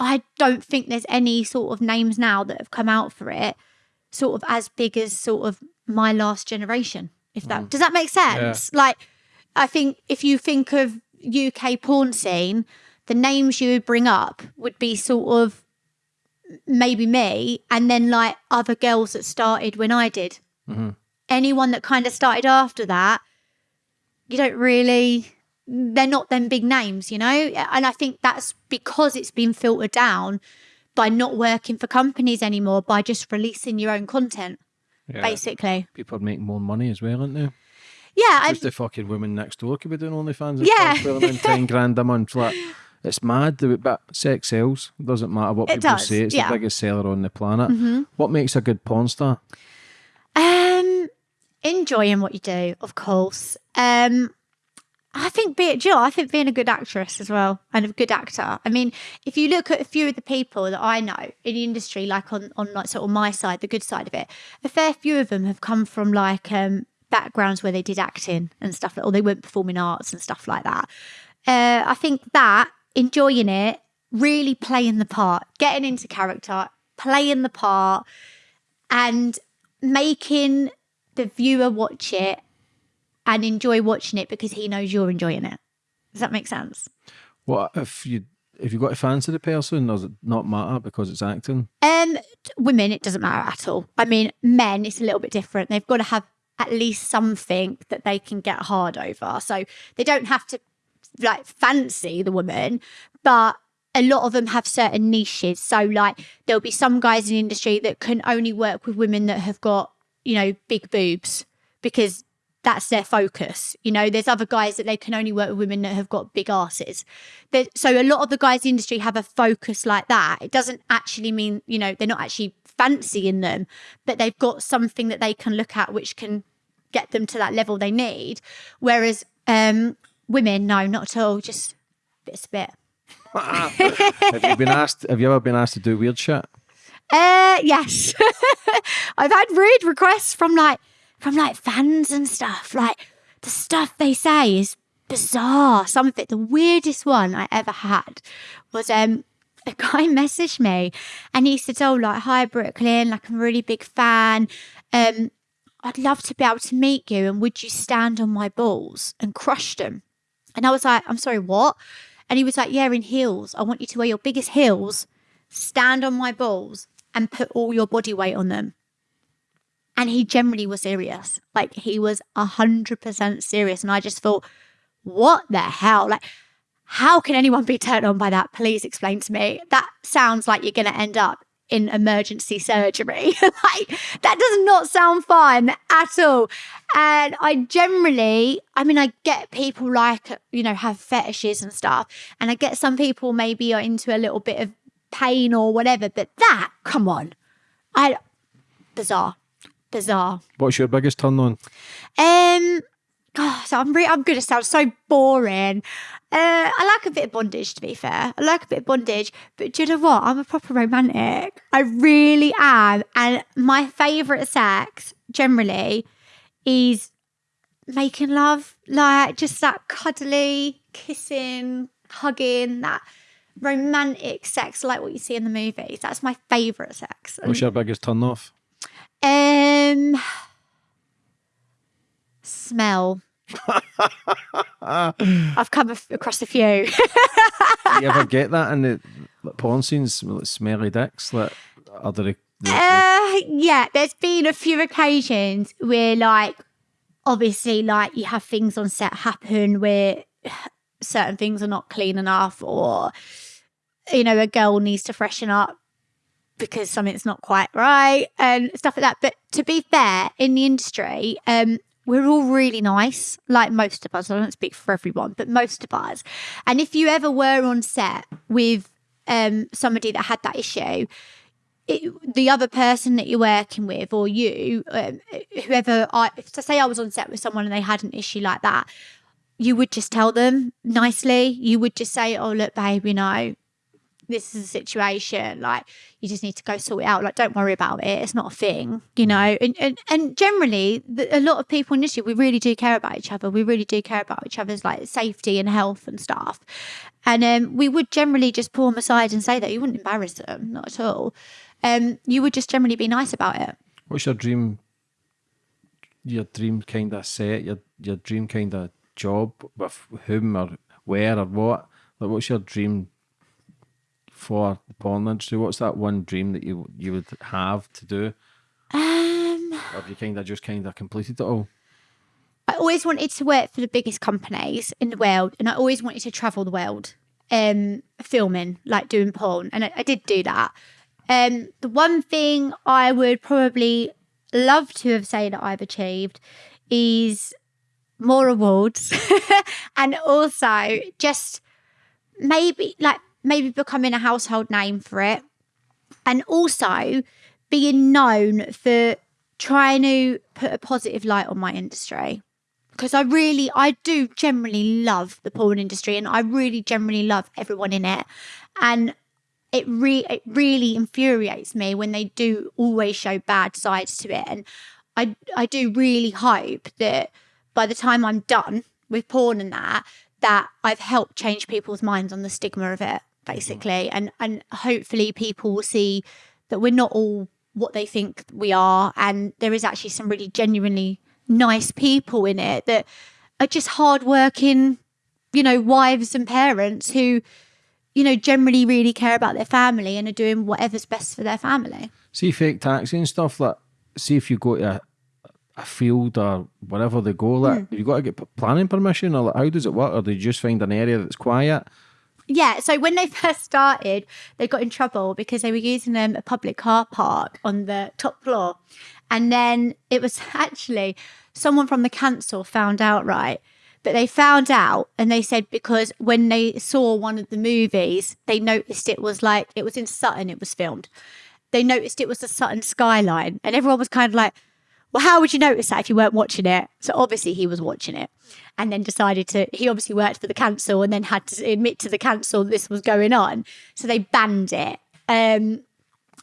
I don't think there's any sort of names now that have come out for it sort of as big as sort of my last generation if that Mm. does that make sense like I think if you think of UK porn scene the names you would bring up would be sort of maybe me and then like other girls that started when I did. Mhm. Anyone that kind of started after that, you don't really, they're not them big names, you know? And I think that's because it's been filtered down by not working for companies anymore, by just releasing your own content, Yeah. basically. People are making more money as well, aren't they? Yeah. Just the fucking women next door could be doing OnlyFans Yeah. stuff, 10 grand a month. Like, it's mad, the- but sex sells. Doesn't matter what It people does, say, it's yeah. the biggest seller on the planet. Mhm. What makes a good porn star? Um, enjoying what you do, of course. Um, I think be it Jill, I think being a good actress as well and a good actor. I mean, if you look at a few of the people that I know in the industry, like on on like sort of my side, the good side of it, a fair few of them have come from like um backgrounds where they did acting and stuff, or they went performing arts and stuff like that. Uh, I think that enjoying it, really playing the part, getting into character, playing the part, and making the viewer watch it and enjoy watching it because he knows you're enjoying it. Does that make sense? What if you if you got a fancy the person, does it not matter because it's acting? Um, women, it doesn't matter at all. I mean, men, it's a little bit different. They've got to have at least something that they can get hard over. So they don't have to like fancy the woman, but a lot of them have certain niches. So like there'll be some guys in the industry that can only work with women that have got, you know, big boobs because that's their focus. You know, there's other guys that they can only work with women that have got big asses. So a lot of the guys in the industry have a focus like that. It doesn't actually mean, you know, they're not actually fancying them, but they've got something that they can look at which can get them to that level they need. Whereas um, women, no, not at all. Just bit a bit. have you been asked? Have you ever been asked to do weird shit? Uh, yes, I've had rude requests from like from like fans and stuff. Like the stuff they say is bizarre. Some of it, the weirdest one I ever had was um a guy messaged me and he said, "Oh, like hi Brooklyn, like I'm a really big fan. Um, I'd love to be able to meet you, and would you stand on my balls and crush them?" And I was like, "I'm sorry, what?" And he was like, "Yeah, in heels. I want you to wear your biggest heels." stand on my balls and put all your body weight on them. And he generally was serious. Like he was a hundred percent serious. And I just thought, what the hell? Like, how can anyone be turned on by that? Please explain to me. That sounds like you're gonna end up in emergency surgery. like that does not sound fun at all. And I generally, I mean, I get people like, you know, have fetishes and stuff. And I get some people maybe are into a little bit of pain or whatever, but that, come on. I bizarre. Bizarre. What's your biggest turn on? Um God, so I'm re- I'm gonna sound so boring. Uh, I like a bit of bondage, to be fair. I like a bit of bondage, but do you know what? I'm a proper romantic. I really am. And my favourite sex, generally, is making love. Like just that cuddly, kissing, hugging, that romantic sex, like what you see in the movies. That's my favourite sex. What's your biggest turn off? Um, smell. I've come across a few. Do you ever get that in the porn scenes, like smelly dicks, like are there? the- Uh, yeah, there's been a few occasions where, like, obviously, like you have things on set happen where certain things are not clean enough, or you know, a girl needs to freshen up because something's not quite right and stuff like that. But to be fair, in the industry, um, we're all really nice, like most of us. I don't speak for everyone, but most of us. And if you ever were on set with um, somebody that had that issue, it, the other person that you're working with or you, um, whoever I, to say I was on set with someone and they had an issue like that, you would just tell them nicely. You would just say, "Oh, look, babe, you know, this is a situation. Like, you just need to go sort it out. Like, don't worry about it. It's not a thing, you know." And and, and generally, the, a lot of people in this industry, we really do care about each other. We really do care about each other's like safety and health and stuff. And um, we would generally just pull them aside and say that you wouldn't embarrass them, not at all. Um, you would just generally be nice about it. What's your dream? Your dream kind of set, your your dream kind of job with whom or where or what? Like, what's your dream for the porn industry? What's that one dream that you you would have to do, Um, or have you kind of just kind of completed it all? I always wanted to work for the biggest companies in the world, and I always wanted to travel the world, um, filming, like doing porn, and I, I did do that. Um, the one thing I would probably love to have said that I've achieved is more awards, and also just maybe like maybe becoming a household name for it, and also being known for trying to put a positive light on my industry because I really, I do generally love the porn industry and I really generally love everyone in it. And it, re- it really infuriates me when they do always show bad sides to it. And I, I do really hope that by the time I'm done with porn and that, that I've helped change people's minds on the stigma of it, Mm-hmm. basically. And, and hopefully people will see that we're not all what they think we are. And there is actually some really genuinely nice people in it that are just hardworking, you know, wives and parents who, you know, generally really care about their family and are doing whatever's best for their family. See fake taxi and stuff. Like, see if you go to a, a field or wherever they go. Like, mm. you've got to get planning permission, or like, how does it work? Or do you just find an area that's quiet? Yeah, so when they first started, they got in trouble because they were using um, a public car park on the top floor. And then it was actually someone from the council found out, right? But they found out and they said because when they saw one of the movies, they noticed it was like, it was in Sutton, it was filmed. They noticed it was the Sutton skyline. And everyone was kind of like, well, how would you notice that if you weren't watching it? So obviously he was watching it and then decided to, he obviously worked for the council and then had to admit to the council this was going on. So they banned it. Um,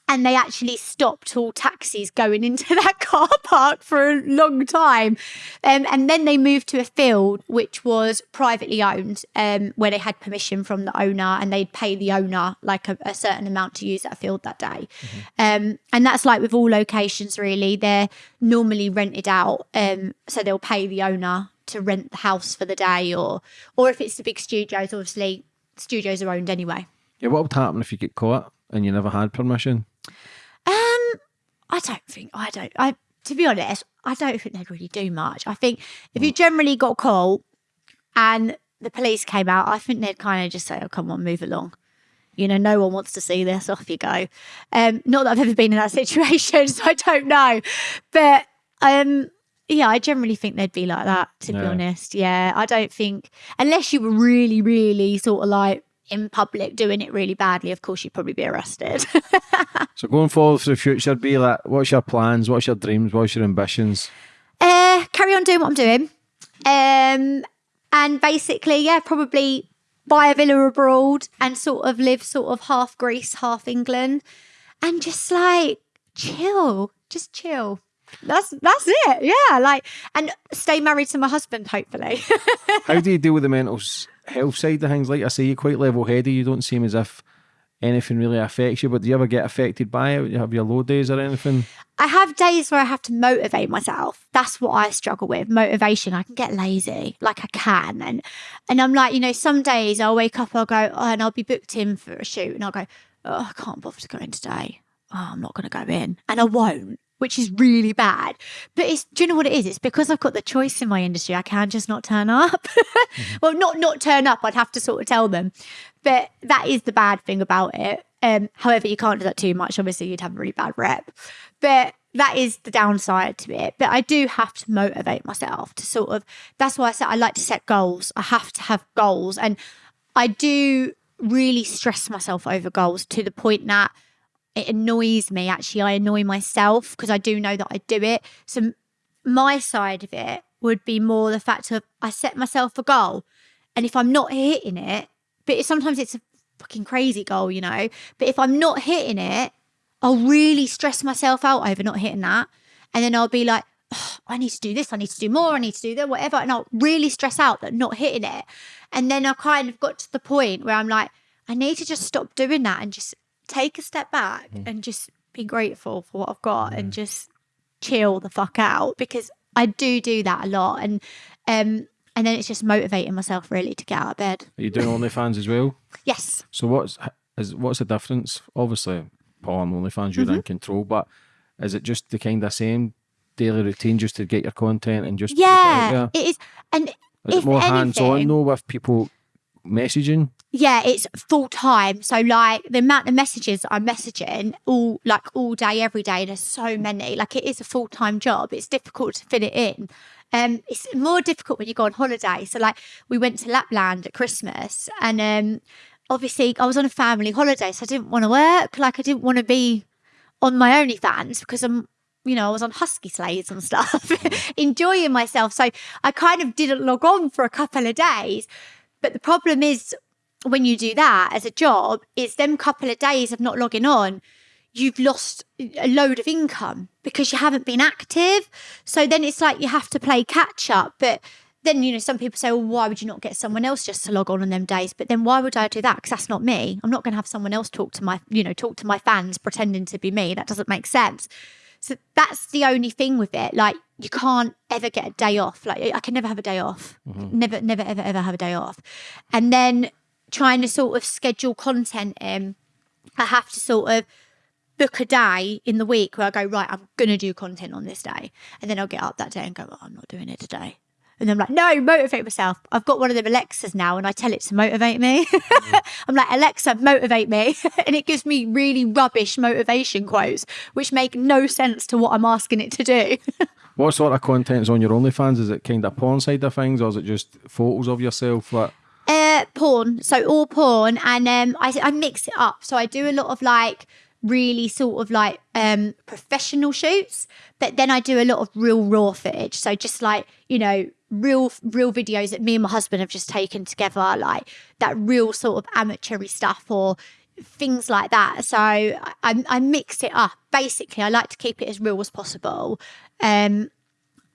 and they actually stopped all taxis going into that car park for a long time. Um, and then they moved to a field which was privately owned, um, where they had permission from the owner and they'd pay the owner like a, a certain amount to use that field that day. Um, and that's like with all locations, really. They're normally rented out. Um, so they'll pay the owner to rent the house for the day, or or if it's the big studios, obviously, studios are owned anyway. Yeah, what would happen if you get caught and you never had permission? Um, I don't think I don't. I to be honest, I don't think they'd really do much. I think if you generally got caught and the police came out, I think they'd kind of just say, "Oh, come on, move along." You know, no one wants to see this. Off you go. Um, not that I've ever been in that situation, so I don't know. But um, yeah, I generally think they'd be like that. To be honest, yeah, I don't think unless you were really, really sort of like in public doing it really badly. Of course, you'd probably be arrested. So going forward for the future, be like, what's your plans? What's your dreams? What's your ambitions? uh, carry on doing what I'm doing. Um, and basically, yeah, probably buy a villa abroad and sort of live sort of half Greece, half England, and just like chill, just chill. That's that's it. Yeah, like and stay married to my husband, hopefully. How do you deal with the mental health side of things? Like I say, you're quite level headed. You don't seem as if anything really affects you. But do you ever get affected by it? You have your low days or anything? I have days where I have to motivate myself. That's what I struggle with. Motivation. I can get lazy, like I can. And and I'm like, you know, some days I'll wake up, I'll go, oh, and I'll be booked in for a shoot, and I'll go, oh, I can't bother to go in today. Oh, I'm not going to go in, and I won't, which is really bad. But it's, do you know what it is? It's because I've got the choice in my industry. I can just not turn up. mm-hmm. Well, not not turn up. I'd have to sort of tell them. But that is the bad thing about it. Um, however, you can't do that too much. Obviously, you'd have a really bad rep. But that is the downside to it. But I do have to motivate myself to sort of, that's why I said I like to set goals. I have to have goals. And I do really stress myself over goals to the point that it annoys me. Actually, I annoy myself because I do know that I do it. So my side of it would be more the fact of I set myself a goal. And if I'm not hitting it, but sometimes it's a fucking crazy goal, you know. But if I'm not hitting it, I'll really stress myself out over not hitting that. And then I'll be like, oh, I need to do this, I need to do more, I need to do that, whatever. And I'll really stress out that not hitting it. And then I kind of got to the point where I'm like, I need to just stop doing that and just take a step back mm. and just be grateful for what I've got mm. and just chill the fuck out because I do do that a lot. And um, and then it's just motivating myself really to get out of bed. Are you doing OnlyFans as well? Yes. So what's is what's the difference? Obviously, porn, OnlyFans, you're mm-hmm. in control. But is it just the kind of same daily routine just to get your content and just yeah, it, it is. And is it more hands on though with people messaging? Yeah, it's full time. So like the amount of messages I'm messaging all like all day, every day. There's so many. Like it is a full time job. It's difficult to fit it in. Um, it's more difficult when you go on holiday. So like we went to Lapland at Christmas, and um, obviously I was on a family holiday, so I didn't want to work. Like I didn't want to be on my OnlyFans because I'm, you know, I was on husky sleighs and stuff, enjoying myself. So I kind of didn't log on for a couple of days. But the problem is when you do that as a job, it's them couple of days of not logging on, you've lost a load of income because you haven't been active. So then it's like you have to play catch up. But then you know some people say well why would you not get someone else just to log on on them days? But then why would i do that? Because that's not me. I'm not going to have someone else talk to my you know talk to my fans pretending to be me. That doesn't make sense. So that's the only thing with it. Like you can't ever get a day off. Like i can never have a day off. Mm-hmm. never never ever ever have a day off. And then trying to sort of schedule content in i have to sort of book a day in the week where I go, right, I'm going to do content on this day. And then I'll get up that day and go, oh, I'm not doing it today. And I'm like, no, motivate myself. I've got one of them Alexas now and I tell it to motivate me. Mm. I'm like, Alexa, motivate me. and it gives me really rubbish motivation quotes, which make no sense to what I'm asking it to do. what sort of content is on your OnlyFans? Is it kind of porn side of things or is it just photos of yourself? What? Porn. So all porn. And um, I, I mix it up. So I do a lot of like, really sort of like um professional shoots but then i do a lot of real raw footage so just like you know real real videos that me and my husband have just taken together like that real sort of amateur stuff or things like that so I, I mix it up basically i like to keep it as real as possible um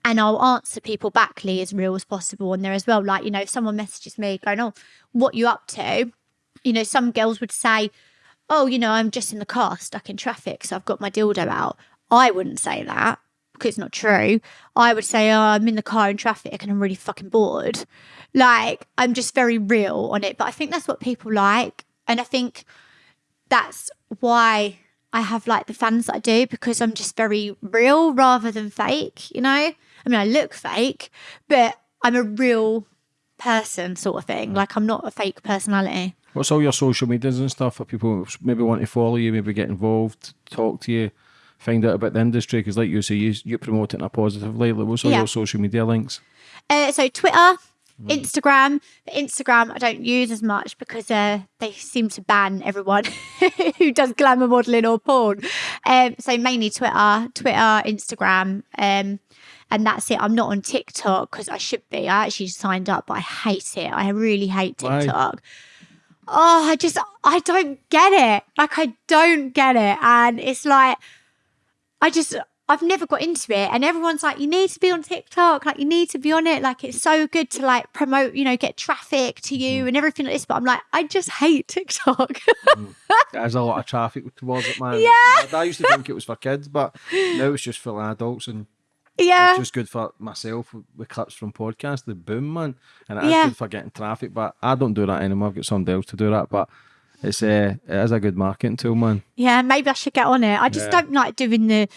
and I'll answer people backly as real as possible on there as well. Like, you know, if someone messages me going, Oh, what you up to? You know, some girls would say, Oh, you know, I'm just in the car stuck in traffic, so I've got my dildo out. I wouldn't say that because it's not true. I would say, oh, I'm in the car in traffic and I'm really fucking bored. Like, I'm just very real on it. But I think that's what people like. And I think that's why I have like the fans that I do because I'm just very real rather than fake, you know? I mean, I look fake, but I'm a real person sort of thing. Like, I'm not a fake personality. What's all your social medias and stuff for people maybe want to follow you, maybe get involved, talk to you? find out about the industry? Because, like you say, you, you promote it in a positive light. Like, what's all yeah. your social media links? Uh, so, Twitter, mm. Instagram. Instagram I don't use as much because uh, they seem to ban everyone who does glamour modeling or porn. Um, so mainly Twitter, Twitter, Instagram, um, and that's it. I'm not on TikTok because I should be. I actually signed up, but I hate it. I really hate TikTok. Why? Oh, I just I don't get it. Like I don't get it, and it's like I just I've never got into it. And everyone's like, you need to be on TikTok. Like, you need to be on it. Like, it's so good to like promote, you know, get traffic to you mm. and everything like this. But I'm like, I just hate TikTok. Mm. There's a lot of traffic towards it, man. Yeah. I, I used to think it was for kids, but now it's just for adults and yeah. it's just good for myself with clips from podcasts. The boom, man, and it is Yeah. good for getting traffic. But I don't do that anymore. I've got somebody else to do that. But it's uh, it is a good marketing tool, man. Yeah, maybe I should get on it. I just Yeah. don't like doing the.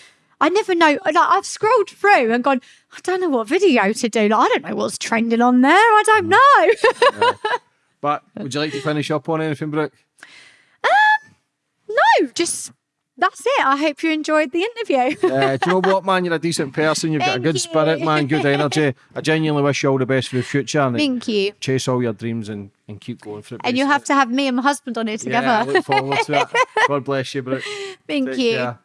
I never know. Like I've scrolled through and gone. I don't know what video to do. Like I don't know what's trending on there. I don't Mm. know. But would you like to finish up on anything, Brooke? Um, no, just that's it. I hope you enjoyed the interview. Uh, do you know what, man? You're a decent person. You've got a good you. spirit, man. Good energy. I genuinely wish you all the best for the future. And Thank you. chase all your dreams and, and keep going for it. And you'll have to have me and my husband on it together. Yeah, I look forward to it. God bless you, Brooke. Thank Take you. care.